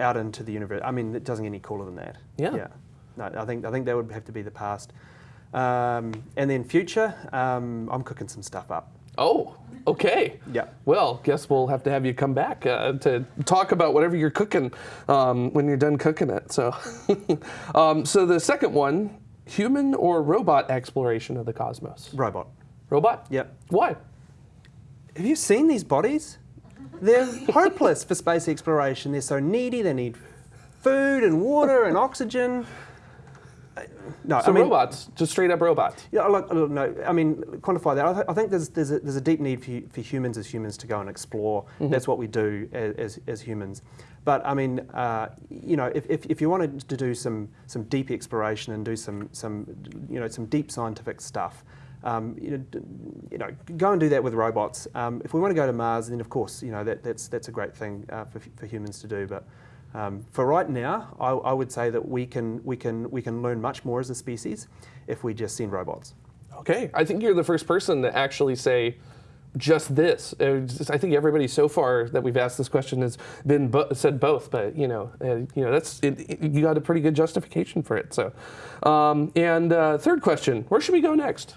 out into the universe. I mean, it doesn't get any cooler than that. Yeah. Yeah. No, I think I think that would have to be the past. Um, and then future, um, I'm cooking some stuff up. Oh, okay. Yeah. Well, guess we'll have to have you come back uh, to talk about whatever you're cooking um, when you're done cooking it. So, (laughs) um, so the second one, human or robot exploration of the cosmos. Robot. Robot. Yep. Why? Have you seen these bodies? They're hopeless for space exploration. They're so needy. They need food and water and oxygen. No, So I mean, robots, just straight up robots. Yeah, look, look, no, I mean, quantify that. I, th- I think there's, there's, a, there's a deep need for, for humans as humans to go and explore. That's what we do as, as, as humans. But I mean, uh, you know, if, if, if you wanted to do some, some deep exploration and do some, some, you know, some deep scientific stuff, um, you, know, d- you know, go and do that with robots. Um, if we want to go to Mars, then of course, you know, that, that's, that's a great thing uh, for, for humans to do. But um, for right now, I, I would say that we can, we, can, we can learn much more as a species if we just send robots. Okay, I think you're the first person to actually say just this. Uh, just- I think everybody so far that we've asked this question has been bo- said both, but you know, uh, you know, that's it, it- you got a pretty good justification for it. So, um, and uh, third question: Where should we go next?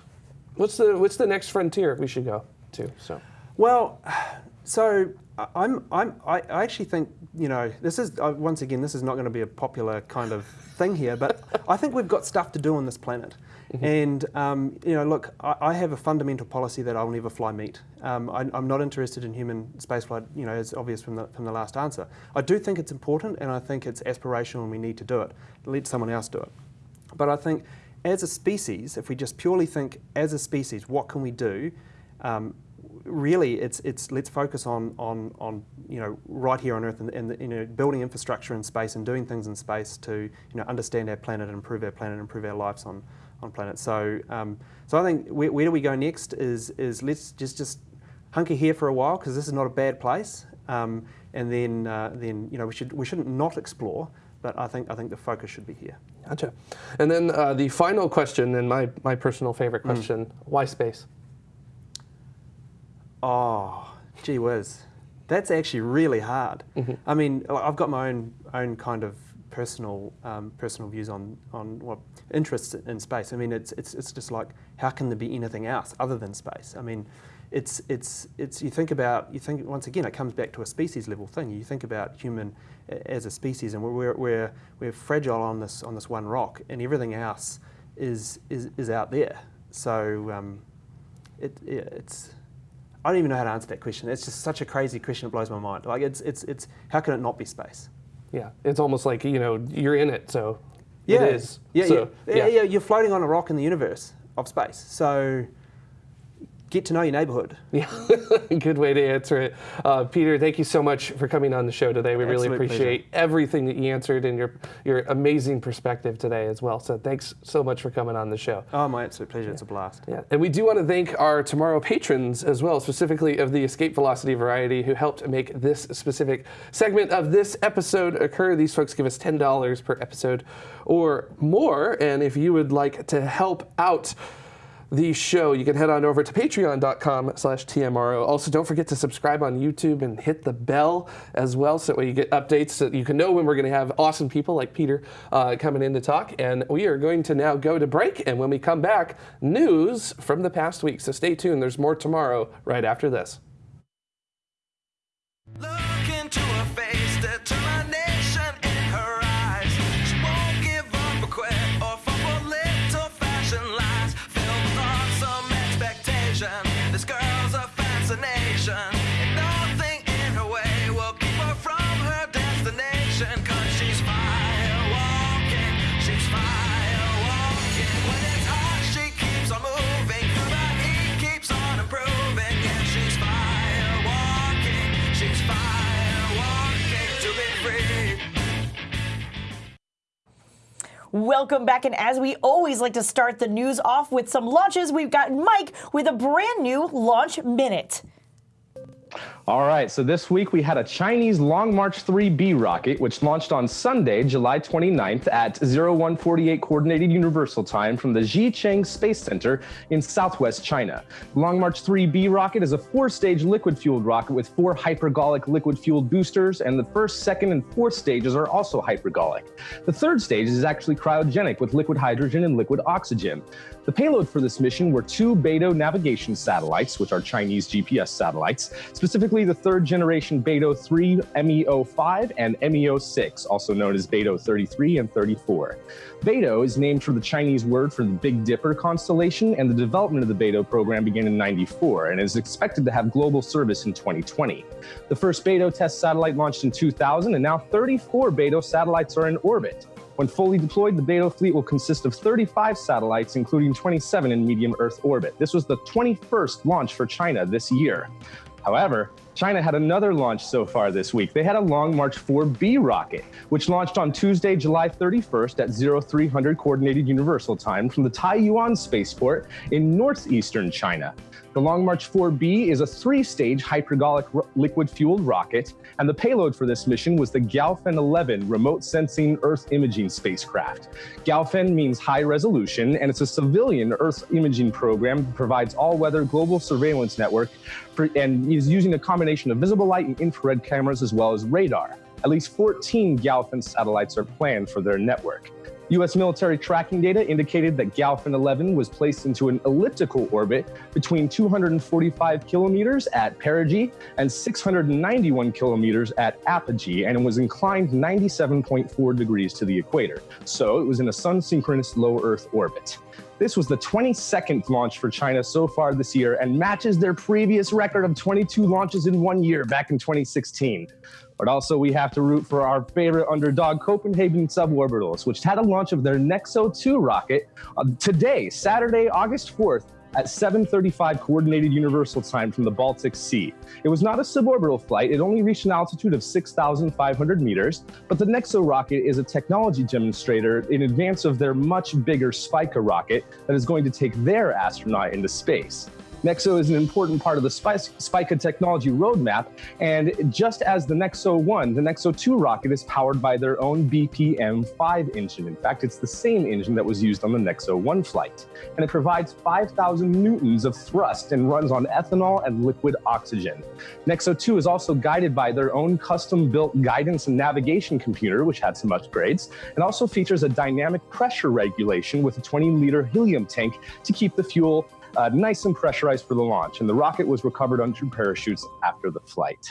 What's the what's the next frontier we should go to? So, Well, (sighs) so I'm, I'm, I I actually think, you know, this is, uh, once again, this is not going to be a popular kind of thing here, but I think we've got stuff to do on this planet. And, um, you know, look, I, I have a fundamental policy that I'll never fly meat. Um, I, I'm not interested in human spaceflight, you know, as obvious from the, from the last answer. I do think it's important and I think it's aspirational and we need to do it. Let someone else do it. But I think as a species, if we just purely think as a species, what can we do? Um, really, it's, it's let's focus on, on, on you know right here on Earth and, and you know building infrastructure in space and doing things in space to you know understand our planet and improve our planet and improve our lives on on planet. So um, so I think where, where do we go next is is let's just just hunker here for a while because this is not a bad place. Um, and then uh, then you know we should we shouldn't not explore. But I think I think the focus should be here. gotcha. And then uh, the final question, and my my personal favorite question: Why space? Oh, gee whiz. That's actually really hard. I mean, I've got my own own kind of personal um, personal views on on what interests in space. I mean, it's it's it's just like how can there be anything else other than space? I mean, it's it's it's you think about you think once again it comes back to a species level thing. You think about human as a species, and we're we're we're, fragile on this on this one rock, and everything else is is, is out there. So um, it, yeah, it's I don't even know how to answer that question. It's just such a crazy question. It blows my mind. Like it's it's it's how can it not be space? Yeah, it's almost like you know you're in it, so Yeah, it is. Yeah, So, yeah. yeah, yeah. You're floating on a rock in the universe of space. So get to know your neighborhood. Yeah, (laughs) good way to answer it. Uh, Peter, thank you so much for coming on the show today. We really Absolute appreciate everything that you answered and your your amazing perspective today as well. So thanks so much for coming on the show. Oh, my absolute pleasure. It's a blast. Yeah, and we do want to thank our TMRO patrons as well, specifically of the Escape Velocity variety, who helped make this specific segment of this episode occur. These folks give us ten dollars per episode or more, and if you would like to help out the show, you can head on over to patreon.com slash TMRO. Also, don't forget to subscribe on YouTube and hit the bell as well so that way you get updates so that you can know when we're going to have awesome people like Peter uh, coming in to talk. And we are going to now go to break. And when we come back, news from the past week. So stay tuned. There's more TMRO right after this. Welcome back, and as we always like to start the news off with some launches, we've got Mike with a brand new launch minute. All right, so this week we had a Chinese Long March 3B rocket, which launched on Sunday, July 29th at 0148 Coordinated Universal Time from the Xichang Space Center in southwest China. Long March 3B rocket is a four-stage liquid-fueled rocket with four hypergolic liquid-fueled boosters, and the first, second, and fourth stages are also hypergolic. The third stage is actually cryogenic with liquid hydrogen and liquid oxygen. The payload for this mission were two Beidou navigation satellites, which are Chinese GPS satellites, specifically the third generation Beidou 3 MEO5 and MEO6, also known as Beidou 33 and 34. Beidou is named for the Chinese word for the Big Dipper constellation, and the development of the Beidou program began in 94 and is expected to have global service in 2020. The first Beidou test satellite launched in 2000, and now 34 Beidou satellites are in orbit. When fully deployed, the Beidou fleet will consist of 35 satellites, including 27 in medium Earth orbit. This was the 21st launch for China this year. However, China had another launch so far this week. They had a Long March 4B rocket, which launched on Tuesday, July 31st at 0300 Coordinated Universal Time from the Taiyuan Spaceport in northeastern China. The Long March 4B is a three-stage hypergolic liquid-fueled rocket, and the payload for this mission was the Gaofen 11 remote sensing Earth imaging spacecraft. Gaofen means high resolution, and it's a civilian Earth imaging program that provides all-weather global surveillance network for, and is using a combination of visible light and infrared cameras as well as radar. At least 14 Gaofen satellites are planned for their network. U.S. military tracking data indicated that Gaofen 11 was placed into an elliptical orbit between 245 kilometers at perigee and 691 kilometers at apogee, and was inclined 97.4 degrees to the equator. So it was in a sun-synchronous low Earth orbit. This was the 22nd launch for China so far this year and matches their previous record of 22 launches in one year back in 2016. But also, we have to root for our favorite underdog, Copenhagen Suborbitals, which had a launch of their Nexo 2 rocket uh, today, Saturday, August 4th, at 7:35 Coordinated Universal Time from the Baltic Sea. It was not a suborbital flight. It only reached an altitude of 6,500 meters. But the Nexo rocket is a technology demonstrator in advance of their much bigger Spica rocket that is going to take their astronaut into space. Nexo is an important part of the Spica technology roadmap, and just as the Nexo 1, the Nexo 2 rocket is powered by their own BPM-5 engine. In fact, it's the same engine that was used on the Nexo 1 flight, and it provides 5,000 newtons of thrust and runs on ethanol and liquid oxygen. Nexo 2 is also guided by their own custom-built guidance and navigation computer, which had some upgrades, and also features a dynamic pressure regulation with a 20-liter helium tank to keep the fuel uh, nice and pressurized for the launch, and the rocket was recovered on two parachutes after the flight.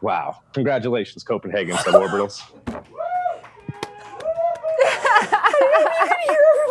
Wow. Congratulations, Copenhagen (laughs) suborbitals.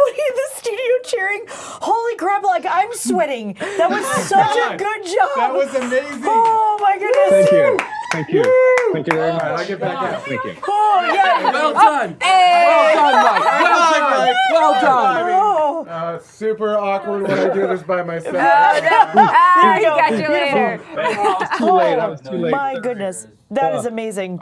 I can hear everybody in the studio cheering. Holy crap, like I'm sweating. That was (laughs) such a good job. That was amazing. Oh my goodness. Thank you. Thank you. Thank you very much. I'll get back out. Thank you. Oh yeah. Well done. Well done, Mike. (laughs) Well done. Well done. Oh. Uh, super awkward when I do this by myself. (laughs) Ah, he got you later. I was too late. I was too late. My goodness, that is amazing.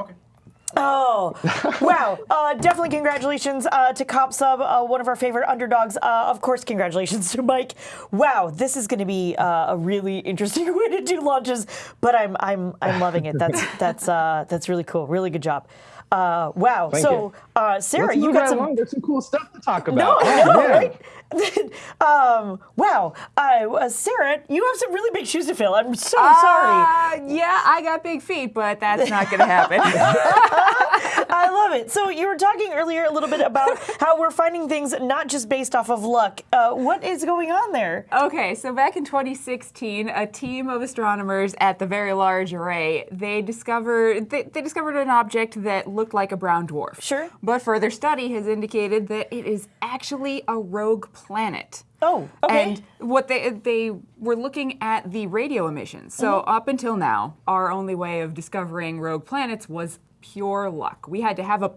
Oh, wow. (laughs) Uh, definitely congratulations uh, to Cop Sub, uh, one of our favorite underdogs. Uh, of course, congratulations (laughs) to Mike. Wow, this is going to be uh, a really (laughs) interesting way to do launches, but I'm I'm I'm loving it. That's that's uh, that's really cool. Really good job. Uh, wow. Thank so, uh, Sarah, Let's you got some. along. There's some cool stuff to talk about. I know, Yeah. right? (laughs) um, wow, uh, uh, Sarah, you have some really big shoes to fill. I'm so sorry. Uh, yeah, I got big feet, but that's not going to happen. (laughs) I love it. So you were talking earlier a little bit about (laughs) how we're finding things not just based off of luck. Uh, what is going on there? Okay, so back in 2016, a team of astronomers at the Very Large Array they discovered they, they discovered an object that looked like a brown dwarf. Sure. But further study has indicated that it is actually a rogue planet. Oh, okay. And what they they were looking at the radio emissions. So Mm-hmm. up until now, our only way of discovering rogue planets was pure luck. We had to have a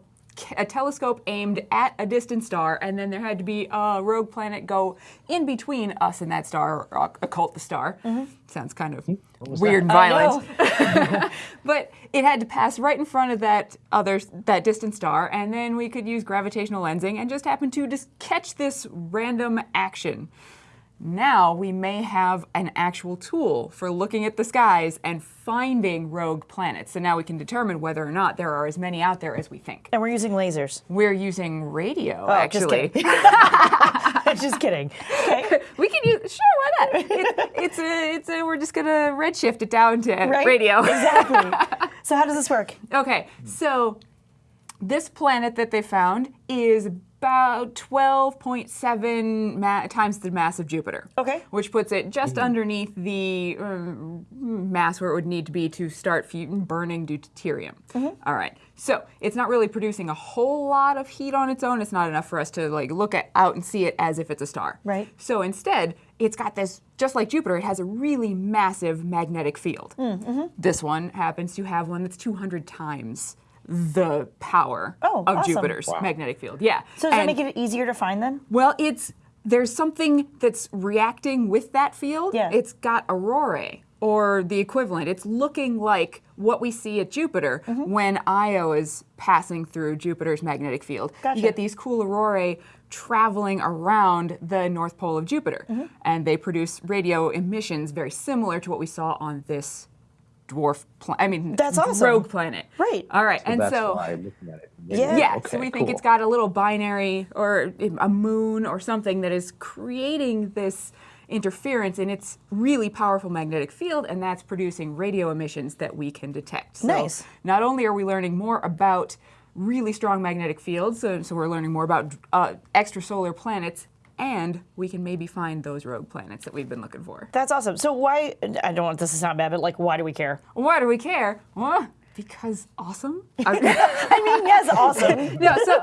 a telescope aimed at a distant star, and then there had to be a rogue planet go in between us and that star, or occult the star. Sounds kind of weird and violent. (laughs) but it had to pass right in front of that other that distant star, and then we could use gravitational lensing and just happen to just catch this random action. Now we may have an actual tool for looking at the skies and finding rogue planets. So now we can determine whether or not there are as many out there as we think. And we're using lasers. We're using radio, Oh, just actually. (laughs) (laughs) just kidding. Okay. we can use sure, why not? It, it's a, it's a, we're just gonna redshift it down to Right? radio. (laughs) Exactly. so how does this work? Okay, so this planet that they found is about 12.7 ma- times the mass of Jupiter. Okay. Which puts it just mm-hmm. underneath the uh, mass where it would need to be to start fu- burning deuterium. Mm-hmm. All right. So it's not really producing a whole lot of heat on its own. It's not enough for us to like look at out and see it as if it's a star. Right. So instead, it's got this just like Jupiter. It has a really massive magnetic field. Mm, mm-hmm. This one happens to have one that's 200 times the power Oh, of awesome. Jupiter's magnetic field. Yeah. So does that make it easier to find then? well, it's there's something that's reacting with that field. Yeah. It's got aurorae or the equivalent. It's looking like what we see at Jupiter Mm-hmm. when Io is passing through Jupiter's magnetic field. Gotcha. You get these cool aurorae traveling around the north pole of Jupiter, Mm-hmm. and they produce radio emissions very similar to what we saw on this dwarf planet. I mean, That's awesome. rogue planet. Right. All right, and That's so why I'm looking at it. Yeah. yeah, Okay, so we think it's got a little binary or a moon or something that is creating this interference in its really powerful magnetic field, and that's producing radio emissions that we can detect. So Nice. Not only are we learning more about really strong magnetic fields, so, so we're learning more about uh, extrasolar planets, and we can maybe find those rogue planets that we've been looking for. That's awesome. So why? I don't want this to sound bad, but like, why do we care? Why do we care? Well, because awesome. (laughs) I- mean, yes, awesome. (laughs) no, so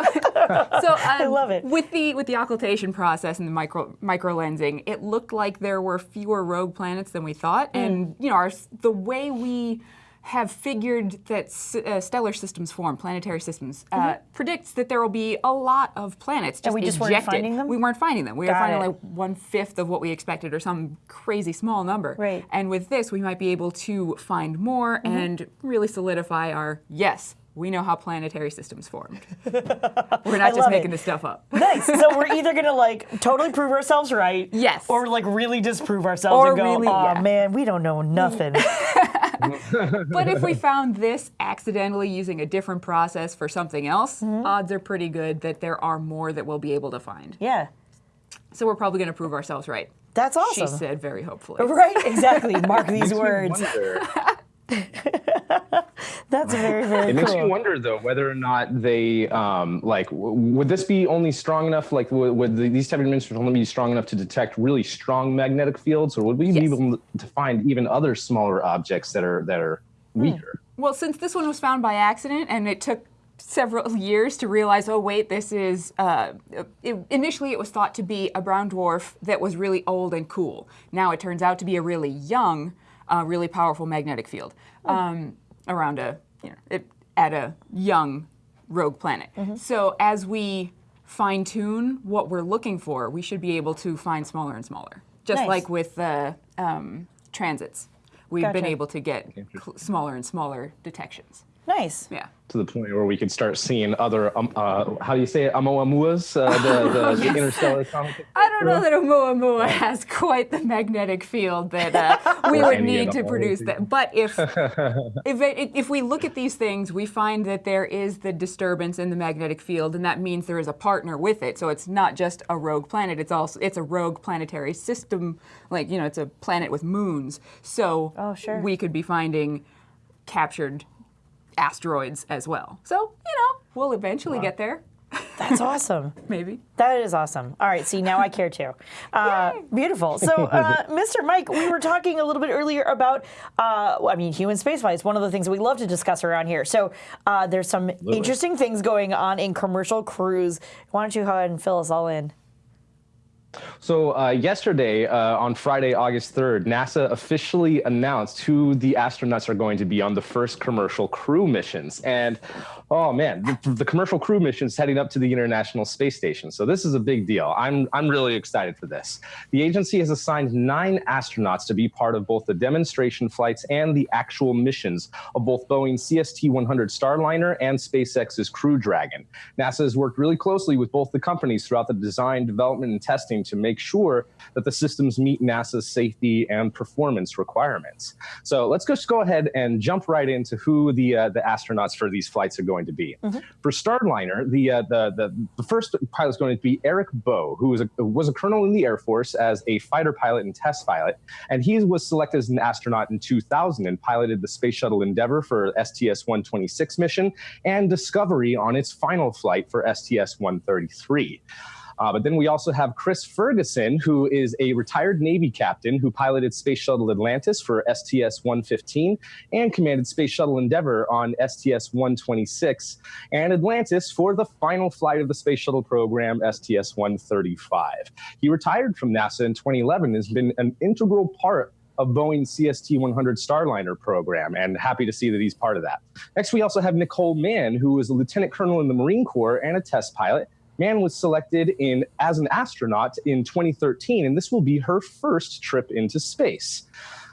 so (laughs) um, I love it. With the with the occultation process and the micro micro lensing, it looked like there were fewer rogue planets than we thought, Mm. and you know, our the way we have figured that s- uh, stellar systems form, planetary systems, uh, predicts that there will be a lot of planets just Mm-hmm. we just weren't finding them? We weren't finding them. We were finding it. like one fifth of what we expected, or some crazy small number. Right. And with this, we might be able to find more Mm-hmm. and really solidify our yes. We know how planetary systems formed. We're not (laughs) just making it. this stuff up. (laughs) nice. So we're either gonna like totally prove ourselves right, Yes. or like really disprove ourselves Or and go, really- oh yeah." man, we don't know nothing. (laughs) But if we found this accidentally using a different process for something else, Mm-hmm. odds are pretty good that there are more that we'll be able to find. yeah, So we're probably going to prove ourselves right. that's awesome. She said very hopefully. Right, exactly. (laughs) Mark these words. (laughs) wonder- (laughs) That's very, very It makes cool. me wonder though whether or not they um, like w- would this be only strong enough like would, would the, these type of instruments only be strong enough to detect really strong magnetic fields or would we be able to find even other smaller objects that are that are Hmm. weaker? Well, since this one was found by accident and it took several (laughs) years to realize, oh, wait, this is. Uh, it, initially, it was thought to be a brown dwarf that was really old and cool. Now it turns out to be a really young, uh, really powerful magnetic field um, around a, you know, it, at a young rogue planet. So as we fine tune what we're looking for, we should be able to find smaller and smaller. Just Nice. like with the um, transits. We've been able to get cl- smaller and smaller detections. Nice. Yeah. To the point where we could start seeing other um, uh, how do you say it Oumuamuas, uh, the, the, the (laughs) interstellar comet. I don't know that Oumuamua has quite the magnetic field that uh, (laughs) we would need to produce that. But if (laughs) if, it, if we look at these things, we find that there is the disturbance in the magnetic field, and that means there is a partner with it. So it's not just a rogue planet; it's also it's a rogue planetary system. Like you know, it's a planet with moons. So Oh, sure. we could be finding captured asteroids as well. So you know, we'll eventually get there, That's awesome. (laughs) maybe. That is awesome. All right, see, now I care too. Uh, beautiful. So, (laughs) uh, Mr. Mike, we were talking a little bit earlier about, uh, I mean, human spaceflight is one of the things we love to discuss around here. So, uh, there's some interesting things going on in commercial crews. Why don't you go ahead and fill us all in? So uh, yesterday, uh, on Friday, August 3rd, NASA officially announced who the astronauts are going to be on the first commercial crew missions. And oh man, the, the commercial crew missions heading up to the International Space Station. So this is a big deal. I'm I'm really excited for this. The agency has assigned nine astronauts to be part of both the demonstration flights and the actual missions of both Boeing CST-100 Starliner and SpaceX's Crew Dragon. NASA has worked really closely with both the companies throughout the design, development, and testing to make sure that the systems meet NASA's safety and performance requirements. So let's just go ahead and jump right into who the uh, the astronauts for these flights are going to be. For Starliner, the, uh, the the the first pilot is going to be Eric Boe, who was a was a colonel in the Air Force as a fighter pilot and test pilot, and he was selected as an astronaut in 2000 and piloted the Space Shuttle Endeavour for STS-126 mission and Discovery on its final flight for STS-133. Uh, but then we also have Chris Ferguson, who is a retired Navy captain who piloted Space Shuttle Atlantis for STS 115 and commanded Space Shuttle Endeavour on STS 126 and Atlantis for the final flight of the Space Shuttle program, STS 135. He retired from NASA in 2011 and has been an integral part of Boeing's CST 100 Starliner program, and happy to see that he's part of that. Next, we also have Nicole Mann, who is a lieutenant colonel in the Marine Corps and a test pilot. Mann was selected in as an astronaut in 2013, and this will be her first trip into space.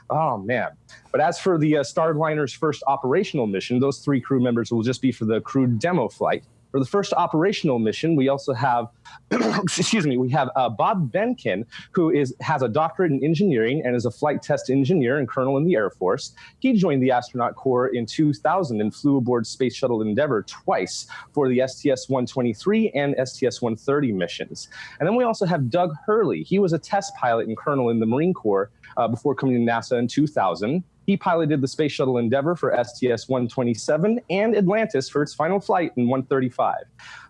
Oh man! But as for the uh, Starliner's first operational mission, those three crew members will just be for the crew demo flight. For the first operational mission, we also have, (clears throat) excuse me, we have uh, Bob Behnken, who is has a doctorate in engineering and is a flight test engineer and colonel in the Air Force. He joined the astronaut corps in 2000 and flew aboard Space Shuttle Endeavour twice for the STS-123 and STS-130 missions. And then we also have Doug Hurley. He was a test pilot and colonel in the Marine Corps uh, before coming to NASA in 2000. He piloted the Space Shuttle Endeavour for STS 127 and Atlantis for its final flight in 135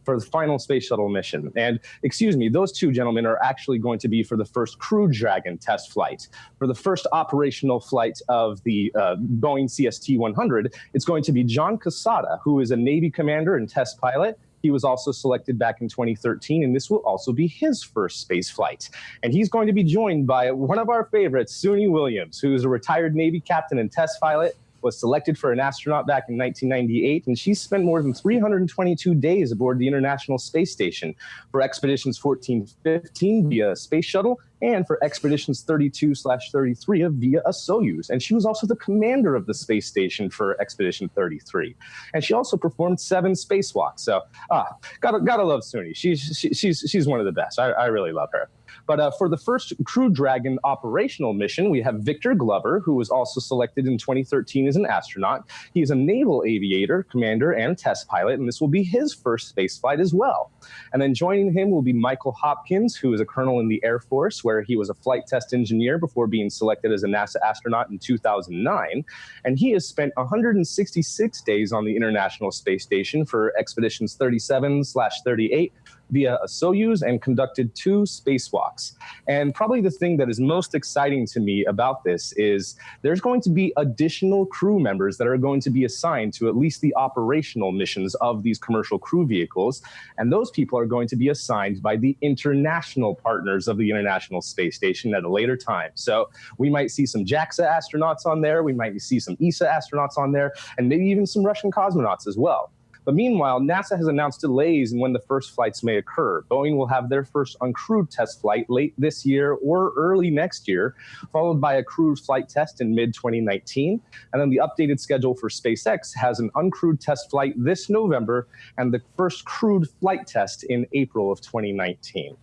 for the final Space Shuttle mission. And excuse me, those two gentlemen are actually going to be for the first Crew Dragon test flight. For the first operational flight of the uh, Boeing CST 100, it's going to be John Cassada, who is a Navy commander and test pilot. He was also selected back in 2013, and this will also be his first space flight. And he's going to be joined by one of our favorites, Suni Williams, who is a retired Navy captain and test pilot, was selected for an astronaut back in 1998, and she spent more than 322 days aboard the International Space Station for Expeditions 1415 via space shuttle and for Expeditions 32 slash 33 via a Soyuz. And she was also the commander of the space station for Expedition 33. And she also performed seven spacewalks. So, ah, gotta, gotta love Suni. She's, she, she's, she's one of the best. I, I really love her. But uh, for the first Crew Dragon operational mission, we have Victor Glover, who was also selected in 2013 as an astronaut. He is a naval aviator, commander, and test pilot, and this will be his first space flight as well. And then joining him will be Michael Hopkins, who is a colonel in the Air Force, where he was a flight test engineer before being selected as a NASA astronaut in 2009. And he has spent 166 days on the International Space Station for expeditions 37 slash 38 via a Soyuz and conducted two spacewalks. And probably the thing that is most exciting to me about this is there's going to be additional crew members that are going to be assigned to at least the operational missions of these commercial crew vehicles. And those people are going to be assigned by the international partners of the International Space Station at a later time. So we might see some JAXA astronauts on there, we might see some ESA astronauts on there, and maybe even some Russian cosmonauts as well. But meanwhile, NASA has announced delays in when the first flights may occur. Boeing will have their first uncrewed test flight late this year or early next year, followed by a crewed flight test in mid 2019. And then the updated schedule for SpaceX has an uncrewed test flight this November and the first crewed flight test in April of 2019.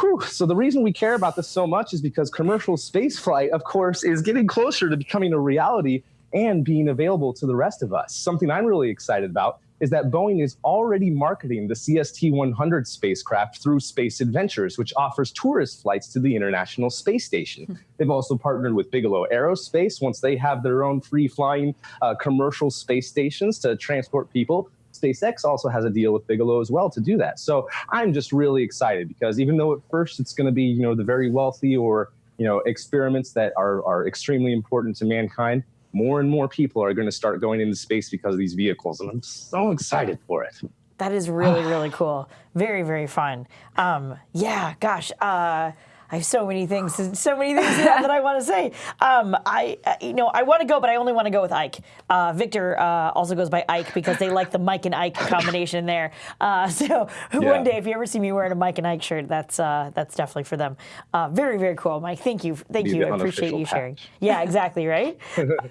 Whew. So the reason we care about this so much is because commercial spaceflight, of course, is getting closer to becoming a reality and being available to the rest of us. Something I'm really excited about is that Boeing is already marketing the CST 100 spacecraft through Space Adventures, which offers tourist flights to the International Space Station. They've also partnered with Bigelow Aerospace once they have their own free flying uh, commercial space stations to transport people. SpaceX also has a deal with Bigelow as well to do that. So I'm just really excited because even though at first it's going to be, you know, the very wealthy or, you know, experiments that are, are extremely important to mankind, more and more people are going to start going into space because of these vehicles. And I'm so excited for it. That is really, (sighs) really cool. Very, very fun. Um, yeah, gosh. Uh, I have so many things, so many things that I want to say. Um, I, uh, you know, I want to go, but I only want to go with Ike. Uh, Victor uh, also goes by Ike because they like the Mike and Ike combination there. Uh, so (laughs) one day, if you ever see me wearing a Mike and Ike shirt, that's uh, that's definitely for them. Uh, very, very cool, Mike. Thank you, thank Be you. I appreciate unofficial you sharing. patch. Yeah, exactly, right.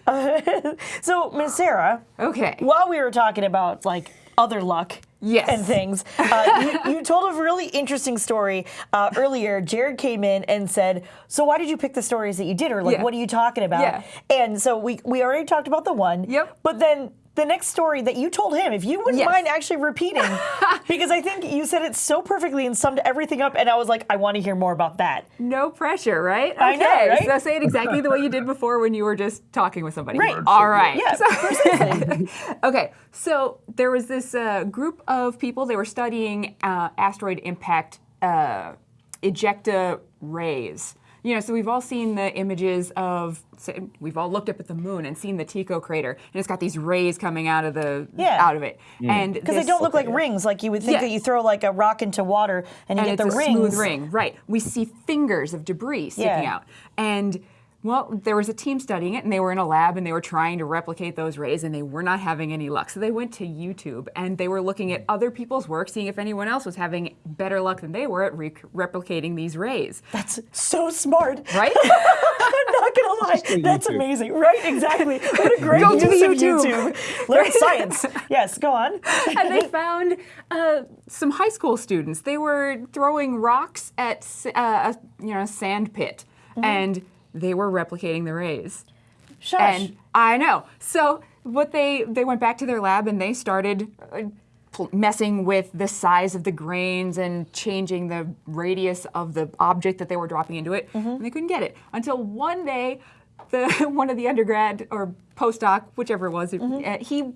Uh, (laughs) (laughs) so, Miss Sarah, Okay. while we were talking about like other luck Yes. and things. Uh, you, you told a really interesting story uh, earlier. Jared came in and said, "So why did you pick the stories that you did, or like Yeah. what are you talking about?" Yeah. And so we we already talked about the one. Yep. But then. The next story that you told him, if you wouldn't Yes. mind actually repeating, (laughs) because I think you said it so perfectly and summed everything up, and I was like, I want to hear more about that. No pressure, right? I know, Okay, right? So say it exactly the way you did before when you were just talking with somebody. Right. All right. Yeah, So- (laughs) okay. So there was this uh, group of people. They were studying uh, asteroid impact uh, ejecta rays. You know, so we've all seen the images of. say, We've all looked up at the moon and seen the Tycho crater, and it's got these rays coming out of the Yeah. out of it. Mm. And Because they don't look like rings, like you would think Yeah. that you throw like a rock into water and you and get it's the a rings. smooth ring, right? We see fingers of debris sticking Yeah. out, and well, there was a team studying it, and they were in a lab, and they were trying to replicate those rays, and they were not having any luck. So they went to YouTube, and they were looking at other people's work, seeing if anyone else was having better luck than they were at re- replicating these rays. That's so smart. Right? (laughs) I'm not gonna lie. That's amazing. Right? Exactly. What a great Go to use the of YouTube. YouTube. (laughs) Learn science. Yes. Go on. (laughs) and they found uh, some high school students. They were throwing rocks at uh, a you know sand pit, Mm-hmm. and they were replicating the rays. Shush. And I know. So what they they went back to their lab and they started uh, messing with the size of the grains and changing the radius of the object that they were dropping into it. Mm-hmm. And they couldn't get it until one day, the (laughs) one of the undergrad or postdoc, whichever it was, Mm-hmm. uh, he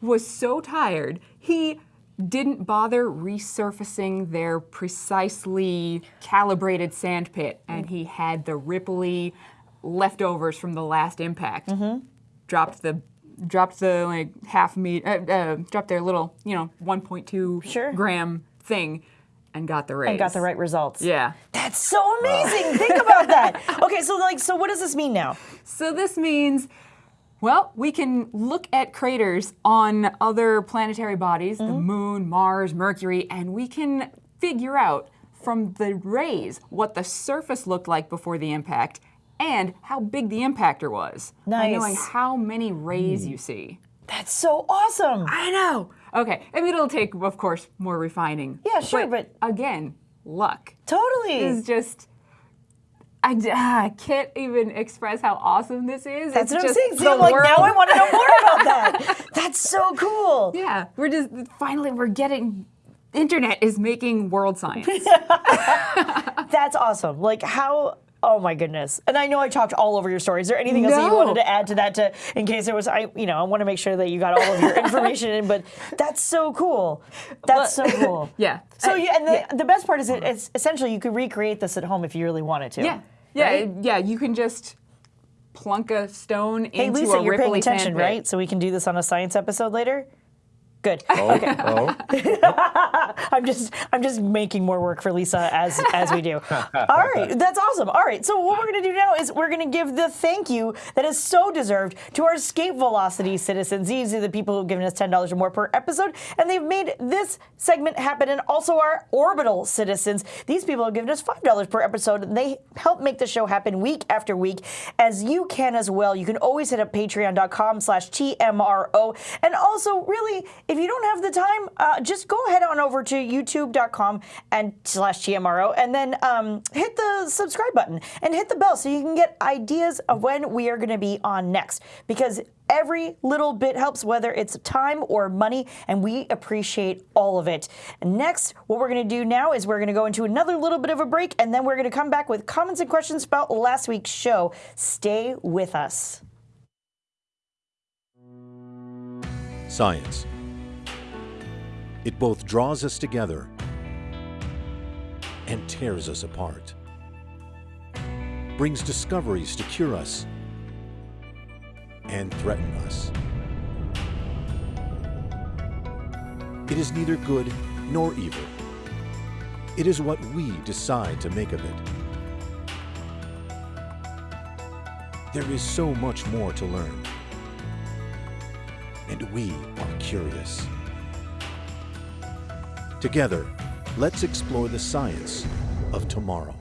was so tired he didn't bother resurfacing their precisely calibrated sand pit and he had the ripply leftovers from the last impact Mm-hmm. dropped the dropped the like half meat uh, uh, dropped their little you know 1.2 Sure. gram thing and got the raise and got the right results. yeah That's so amazing. Think about that. (laughs) Okay, so like, so what does this mean now? So this means, well, we can look at craters on other planetary bodies, the mm-hmm. moon, Mars, Mercury, and we can figure out from the rays what the surface looked like before the impact and how big the impactor was. By knowing how many rays hmm. you see. That's so awesome. I know. Okay, I mean, it'll take, of course, more refining. Yeah, sure, but- again, luck Totally. is just. I, ah, I can't even express how awesome this is. That's it's what I'm just saying. See, like, now I want to know more about (laughs) that. That's so cool. Yeah, we're just finally we're getting. Internet is making world science. (laughs) That's awesome. Like how. Oh my goodness! And I know I talked all over your story. Is there anything else that you wanted to add to that? To in case there was, I you know, I want to make sure that you got all of your (laughs) information in. But that's so cool. That's so cool. (laughs) yeah. So Uh, you, and the, yeah. the best part is it, it's essentially you could recreate this at home if you really wanted to. yeah, yeah, right? yeah. You can just plunk a stone Hey into Lisa, a you're paying ripply attention, right? So we can do this on a science episode later. Good. Oh, oh. (laughs) I'm just I'm just making more work for Lisa as as we do. All right, that's awesome. All right, so what we're gonna do now is we're gonna give the thank you that is so deserved to our Escape Velocity citizens. These are the people who've given us ten dollars or more per episode, and they've made this segment happen. And also our Orbital citizens. These people have given us five dollars per episode, and they help make the show happen week after week, as you can as well. You can always hit up Patreon.com/slash TMRO, and also really, if you don't have the time, uh, just go ahead on over to YouTube.com and slash TMRO, and then um, hit the subscribe button and hit the bell so you can get ideas of when we are going to be on next. Because every little bit helps, whether it's time or money, and we appreciate all of it. Next, what we're going to do now is we're going to go into another little bit of a break, and then we're going to come back with comments and questions about last week's show. Stay with us. Science. It both draws us together and tears us apart. Brings discoveries to cure us and threaten us. It is neither good nor evil. It is what we decide to make of it. There is so much more to learn and we are curious. Together, let's explore the science of tomorrow.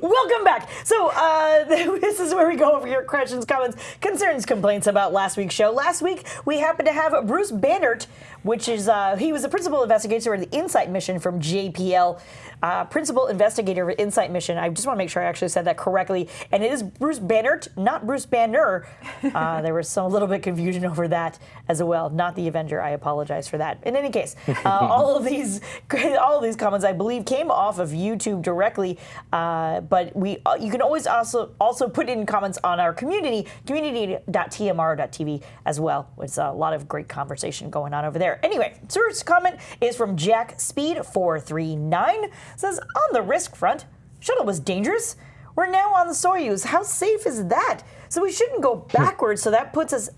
Welcome back. So uh, (laughs) this is where we go over your questions, comments, concerns, complaints about last week's show. Last week we happened to have Bruce Banerdt, which is uh, he was the principal investigator of the Insight mission from JPL. Uh, principal investigator of Insight mission. I just want to make sure I actually said that correctly. And it is Bruce Banerdt, not Bruce Banner. (laughs) Uh, there was some a little bit of confusion over that as well. Not the Avenger. I apologize for that. In any case, (laughs) uh, all of these (laughs) all of these comments I believe came off of YouTube directly. Uh, but we uh, you can always also also put in comments on our community community.tmro.tv as well. It's a lot of great conversation going on over there. Anyway, first comment is from Jack Speed 439 says on the risk front, shuttle was dangerous. We're now on the Soyuz. How safe is that? So we shouldn't go backwards. so that puts us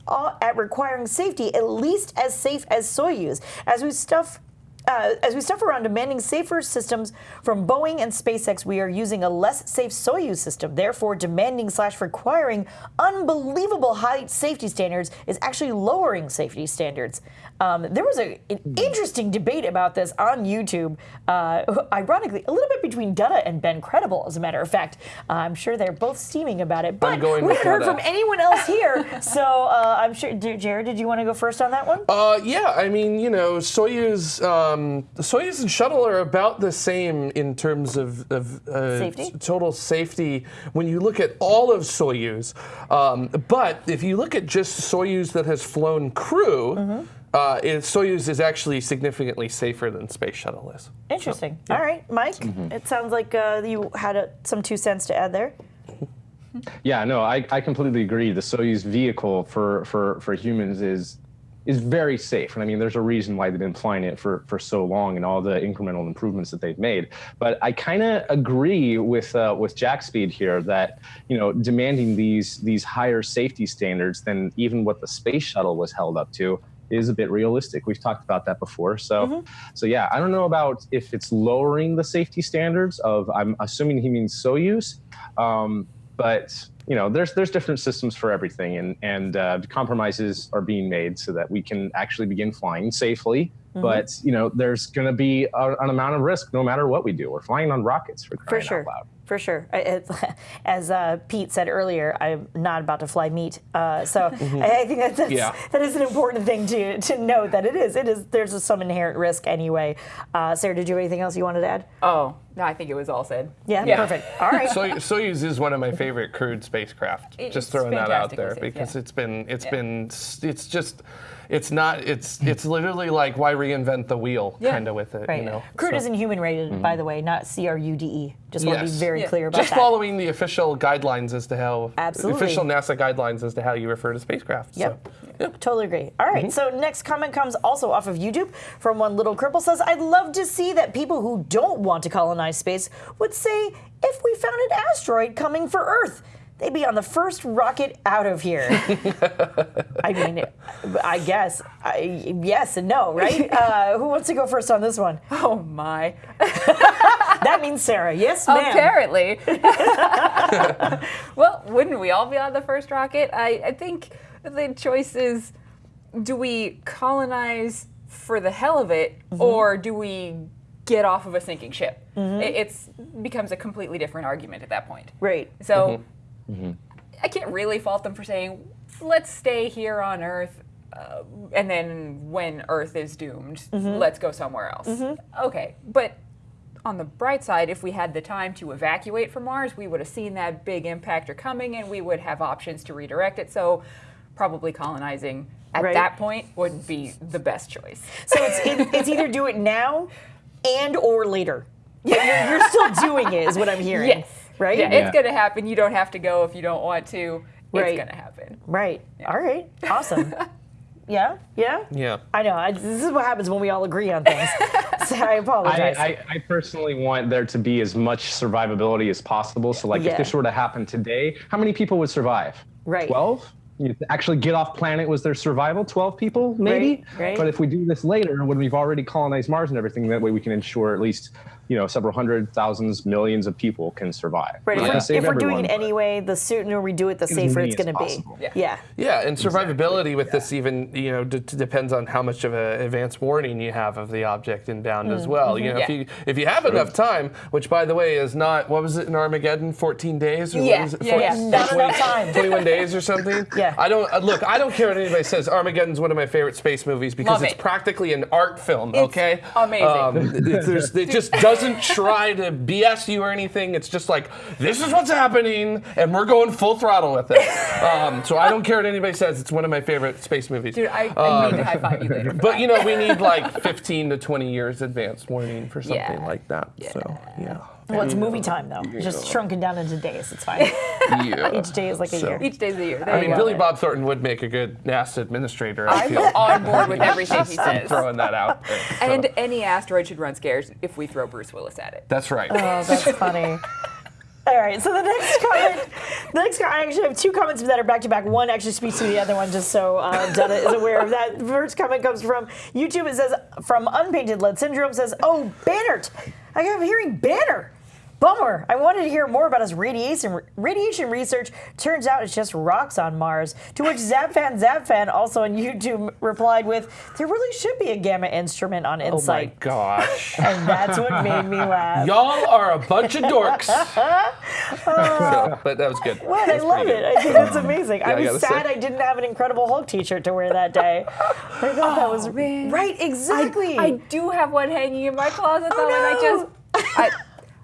at requiring safety at least as safe as Soyuz. As we stuff uh, as we stuff around demanding safer systems from Boeing and SpaceX, we are using a less safe Soyuz system. Therefore, demanding slash requiring unbelievable high safety standards is actually lowering safety standards. Um, there was a, an interesting debate about this on YouTube, uh, ironically, a little bit between Dutta and Ben Credible, as a matter of fact. Uh, I'm sure they're both steaming about it, but going we haven't heard from anyone else here. (laughs) so uh, I'm sure, Jared, did you want to go first on that one? Uh, yeah, I mean, you know, Soyuz, um, Soyuz and shuttle are about the same in terms of, of uh, Safety? total safety when you look at all of Soyuz. Um, but if you look at just Soyuz that has flown crew, Mm-hmm. Uh, it, Soyuz is actually significantly safer than Space Shuttle is. Interesting. All right, Mike. It sounds like uh, you had a, some two cents to add there. (laughs) Yeah, no, I, I completely agree. The Soyuz vehicle for, for, for humans is is very safe. And I mean, there's a reason why they've been flying it for, for so long and all the incremental improvements that they've made. But I kind of agree with uh, with Jack Speed here that you know demanding these these higher safety standards than even what the space shuttle was held up to is a bit realistic. We've talked about that before. So so yeah, I don't know about if it's lowering the safety standards of I'm assuming he means Soyuz. Um, but you know, there's there's different systems for everything, and and uh, compromises are being made so that we can actually begin flying safely. But you know, there's going to be a, an amount of risk no matter what we do. We're flying on rockets for For sure. out loud. For sure. I- it- (laughs) As uh, Pete said earlier, I'm not about to fly meat. Uh, so (laughs) I, I think that that's, Yeah. that is an important thing to, to note that it is. It is. There's some inherent risk anyway. Uh, Sarah, did you have anything else you wanted to add? Oh, no, I think it was all said. Yeah, Yeah. perfect. (laughs) All right. Soy- Soyuz is one of my favorite crewed spacecraft. It's just throwing that out there safe, because yeah. it's been it's Yeah. been s- it's just it's not it's it's literally like why reinvent the wheel Yeah. kind of with it, Right. you know. Crude So- is inhuman rated, by the way, not C R U D E. Just want to be Yes. very Yeah. clear about just that. Just following the official guidelines as to how Absolutely. the official NASA guidelines as to how you refer to spacecraft. Yep. So, yeah. Totally agree. All right, Mm-hmm. So next comment comes also off of YouTube from one little cripple says, "I'd love to see that people who don't want to call colonize space would say if we found an asteroid coming for Earth." They'd be on the first rocket out of here. (laughs) I mean, I guess, I, yes and no, right? (laughs) Uh, who wants to go first on this one? Oh my. (laughs) That means Sarah. Yes, ma'am. Apparently. well, wouldn't we all be on the first rocket? I, I think the choice is do we colonize for the hell of it, Mm-hmm. or do we get off of a sinking ship? It it's, becomes a completely different argument at that point. Right. So Mm-hmm. I can't really fault them for saying, let's stay here on Earth, uh, and then when Earth is doomed, Mm-hmm. let's go somewhere else. Okay, but on the bright side, if we had the time to evacuate from Mars, we would have seen that big impactor coming and we would have options to redirect it. So probably colonizing at Right. that point would be the best choice. So it's it, it's either do it now and or later. Yeah, you're, you're still (laughs) doing it, is what I'm hearing. Yes. Right. Yeah, Yeah. it's going to happen. You don't have to go if you don't want to. It's going to happen. Right. All right. Awesome. (laughs) yeah. Yeah. Yeah. I know. I, this is what happens when we all agree on things. (laughs) so I I, apologize. I, I personally want there to be as much survivability as possible. So, like, Yeah. if this were to happen today, how many people would survive? Right. 12? You actually get off planet was their survival? 12 people, maybe? Right, right. But if we do this later, when we've already colonized Mars and everything, that way we can ensure at least you know several hundred thousands, millions of people can survive. Right. Not If, to we're, if we're doing it anyway, the sooner we do it, the safer it's going to be. Yeah. Yeah. Yeah, and survivability with this even you know d- d- depends on how much of an advance warning you have of the object inbound as well. You know, if you if you have enough time, which by the way is not what was it in Armageddon, 14 days or Yeah, what was it? yeah, yeah. 14 Not enough time. 21 days or something. (laughs) Yeah. I don't uh, look. I don't care what anybody says. Armageddon's one of my favorite space movies because Love it's it. practically an art film. It's okay, amazing. Um, (laughs) it, there's- it just doesn't try to BS you or anything. It's just like this is what's happening, and we're going full throttle with it. Um, so I don't care what anybody says. It's one of my favorite space movies. Dude, I, I need to high five you later. But you know, we need like 15 to 20 years advance warning for something Yeah. like that. So yeah. Well, it's movie time though. Just shrunken down into days. It's fine. (laughs) yeah. (laughs) Each day is like a So- year. each day day's a year. There I mean, go. Billy Bob Thornton would make a good NASA administrator. I I'm feel. on board with everything he (laughs) says. I'm throwing that out there. So, And any asteroid should run scares if we throw Bruce Willis at it. that's right. Oh, that's funny. All right, so the next comment, the next comment, I actually have two comments that are back to back. One actually speaks to the other one, just so uh, Donna is aware of that. The First comment comes from YouTube. It says, from Unpainted Lead Syndrome says, oh, Banerdt. I kept hearing Banner. Bummer. I wanted to hear more about his radiation radiation research. Turns out it's just rocks on Mars. To which ZapFan ZapFan also on YouTube replied with, "There really should be a gamma instrument on Insight." oh my gosh. (laughs) and that's what made me laugh. Y'all are a bunch of dorks. So, (laughs) oh. (laughs) but that was good. What? I love pretty it. I think that's amazing. I I was gotta sad say. I didn't have an Incredible Hulk T-shirt to wear that day. I thought that was Oh, man. right. Exactly. I do have one hanging in my closet oh, though, and I just I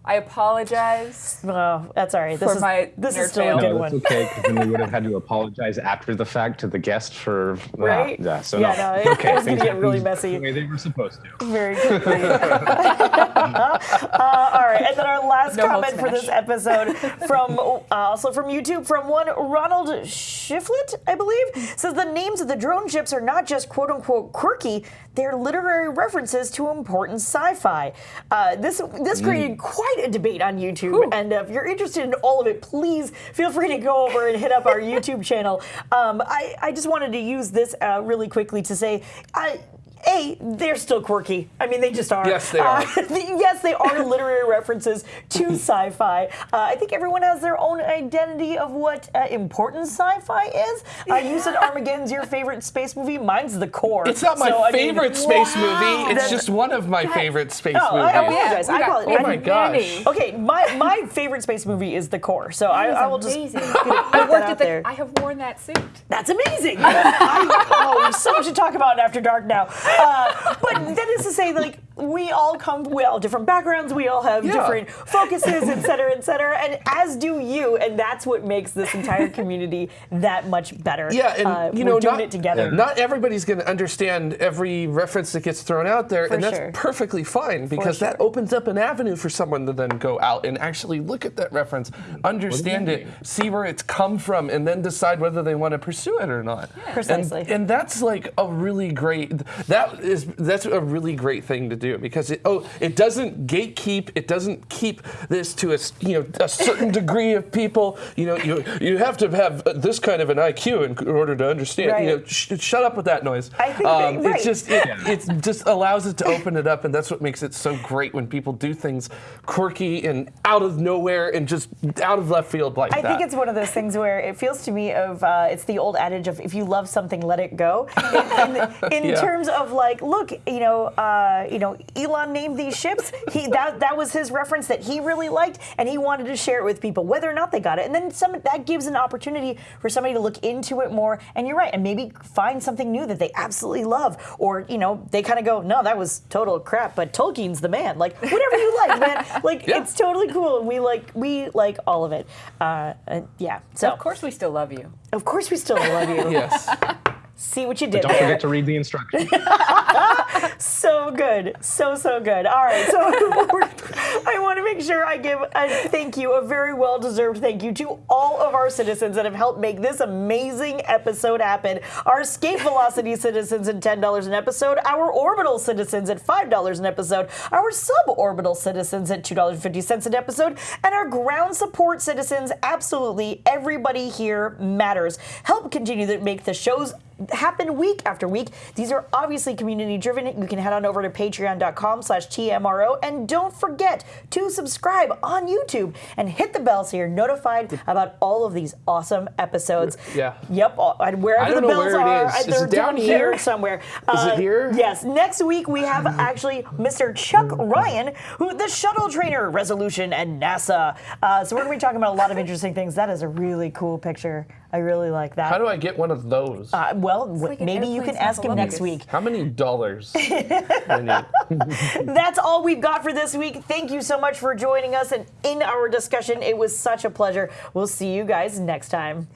I apologize. oh, that's all right. This For is my this is still fail. a good No, that's one. okay because then we (laughs) would have had to apologize after the fact to the guest for Right? Yeah, so Yeah, no, no, it- it's okay. it was gonna get really messy. The way they were supposed to. Very (laughs) quickly. uh, all right, and then our last No comment for this episode (laughs) from uh, also from YouTube from one Ronald Shiflet, I believe, says the names of the drone ships are not just quote unquote quirky; they're literary references to important sci-fi. Uh, this this created quite a debate on YouTube, and uh, if you're interested in all of it, please feel free to go over and hit up our (laughs) YouTube channel. Um, I I just wanted to use this uh, really quickly to say. I, a, they're still quirky. I mean, they just are. Yes, they are. Uh, (laughs) yes, they are (laughs) literary references to (laughs) sci-fi. Uh, I think everyone has their own identity of what uh, important sci-fi is. Uh, you said Armageddon's your favorite space movie. Mine's The Core. It's not my So, I mean, favorite space wow. movie. It's Then- just one of my favorite space Oh, movies. I apologize. we I got- apologize. we Oh my gosh. many. Okay, my, my favorite space movie is The Core. So I, I will just amazing. put I that worked out at the. there. I have worn that suit. That's amazing. I, oh, so much to talk about in After Dark now. But that is to say, like, we all come, we all different backgrounds, we all have Yeah. different focuses, et (laughs) cetera, et cetera, and as do you, and that's what makes this entire community that much better. Yeah, and Uh, you know, doing not, it together. Not everybody's going to understand every reference that gets thrown out there, For and that's sure. perfectly fine because that opens up an avenue for someone to then go out and actually look at that reference, understand it, see where it's come from, and then decide whether they want to pursue it or not. Precisely. And, and that's like a really great. That is that's a really great thing to do because it oh it doesn't gatekeep. It doesn't keep this to a s- you know a certain degree of people. You know you you have to have this kind of an IQ in order to understand. You know, Right. sh- shut up with that noise. I think um, right. it's just it, it just allows it to open it up, and that's what makes it so great when people do things quirky and out of nowhere and just out of left field like I that. think it's one of those things where it feels to me of uh, it's the old adage of if you love something, let it go. (laughs) In, in, in Yeah. terms of like, look, you know, uh, you know, Elon named these ships. He that that was his reference that he really liked, and he wanted to share it with people, whether or not they got it. And then some that gives an opportunity for somebody to look into it more. And you're right, and maybe find something new that they absolutely love, or you know, they kind of go, no, that was total crap, but Tolkien's the man. Like whatever you like, man. (laughs) Like Yeah. it's totally cool, and we like we like all of it. Uh, and yeah. So Of course, we still love you. of course we still love you. (laughs) yes. See what you did Don't there. forget to read the instructions. (laughs) So good, so so good. All right, so (laughs) I want to make sure I give a thank you, a very well deserved thank you to all of our citizens that have helped make this amazing episode happen. Our escape velocity citizens at ten dollars an episode, our orbital citizens at five dollars an episode, our suborbital citizens at two dollars fifty cents an episode, and our ground support citizens. Absolutely, everybody here matters. Help continue to make the shows happen week after week. These are obviously community driven. You can head on over to patreon.com slash TMRO and don't forget to subscribe on YouTube and hit the bell so you're notified about all of these awesome episodes. Yeah. Yep. and Wherever the bells where are, is. Is they're it down here? here? somewhere. Is it Uh, here? Yes. Next week we have (laughs) actually Mr. Chuck Ryan, who the shuttle trainer, Resolution, and NASA. Uh, so we're going to be talking about a lot of interesting things. That is a really cool picture. I really like that. How do I get one of those? Uh, well, like maybe you can ask him next week. How many dollars? (laughs) (laughs) That's all we've got for this week. Thank you so much for joining us and in our discussion. It was such a pleasure. We'll see you guys next time.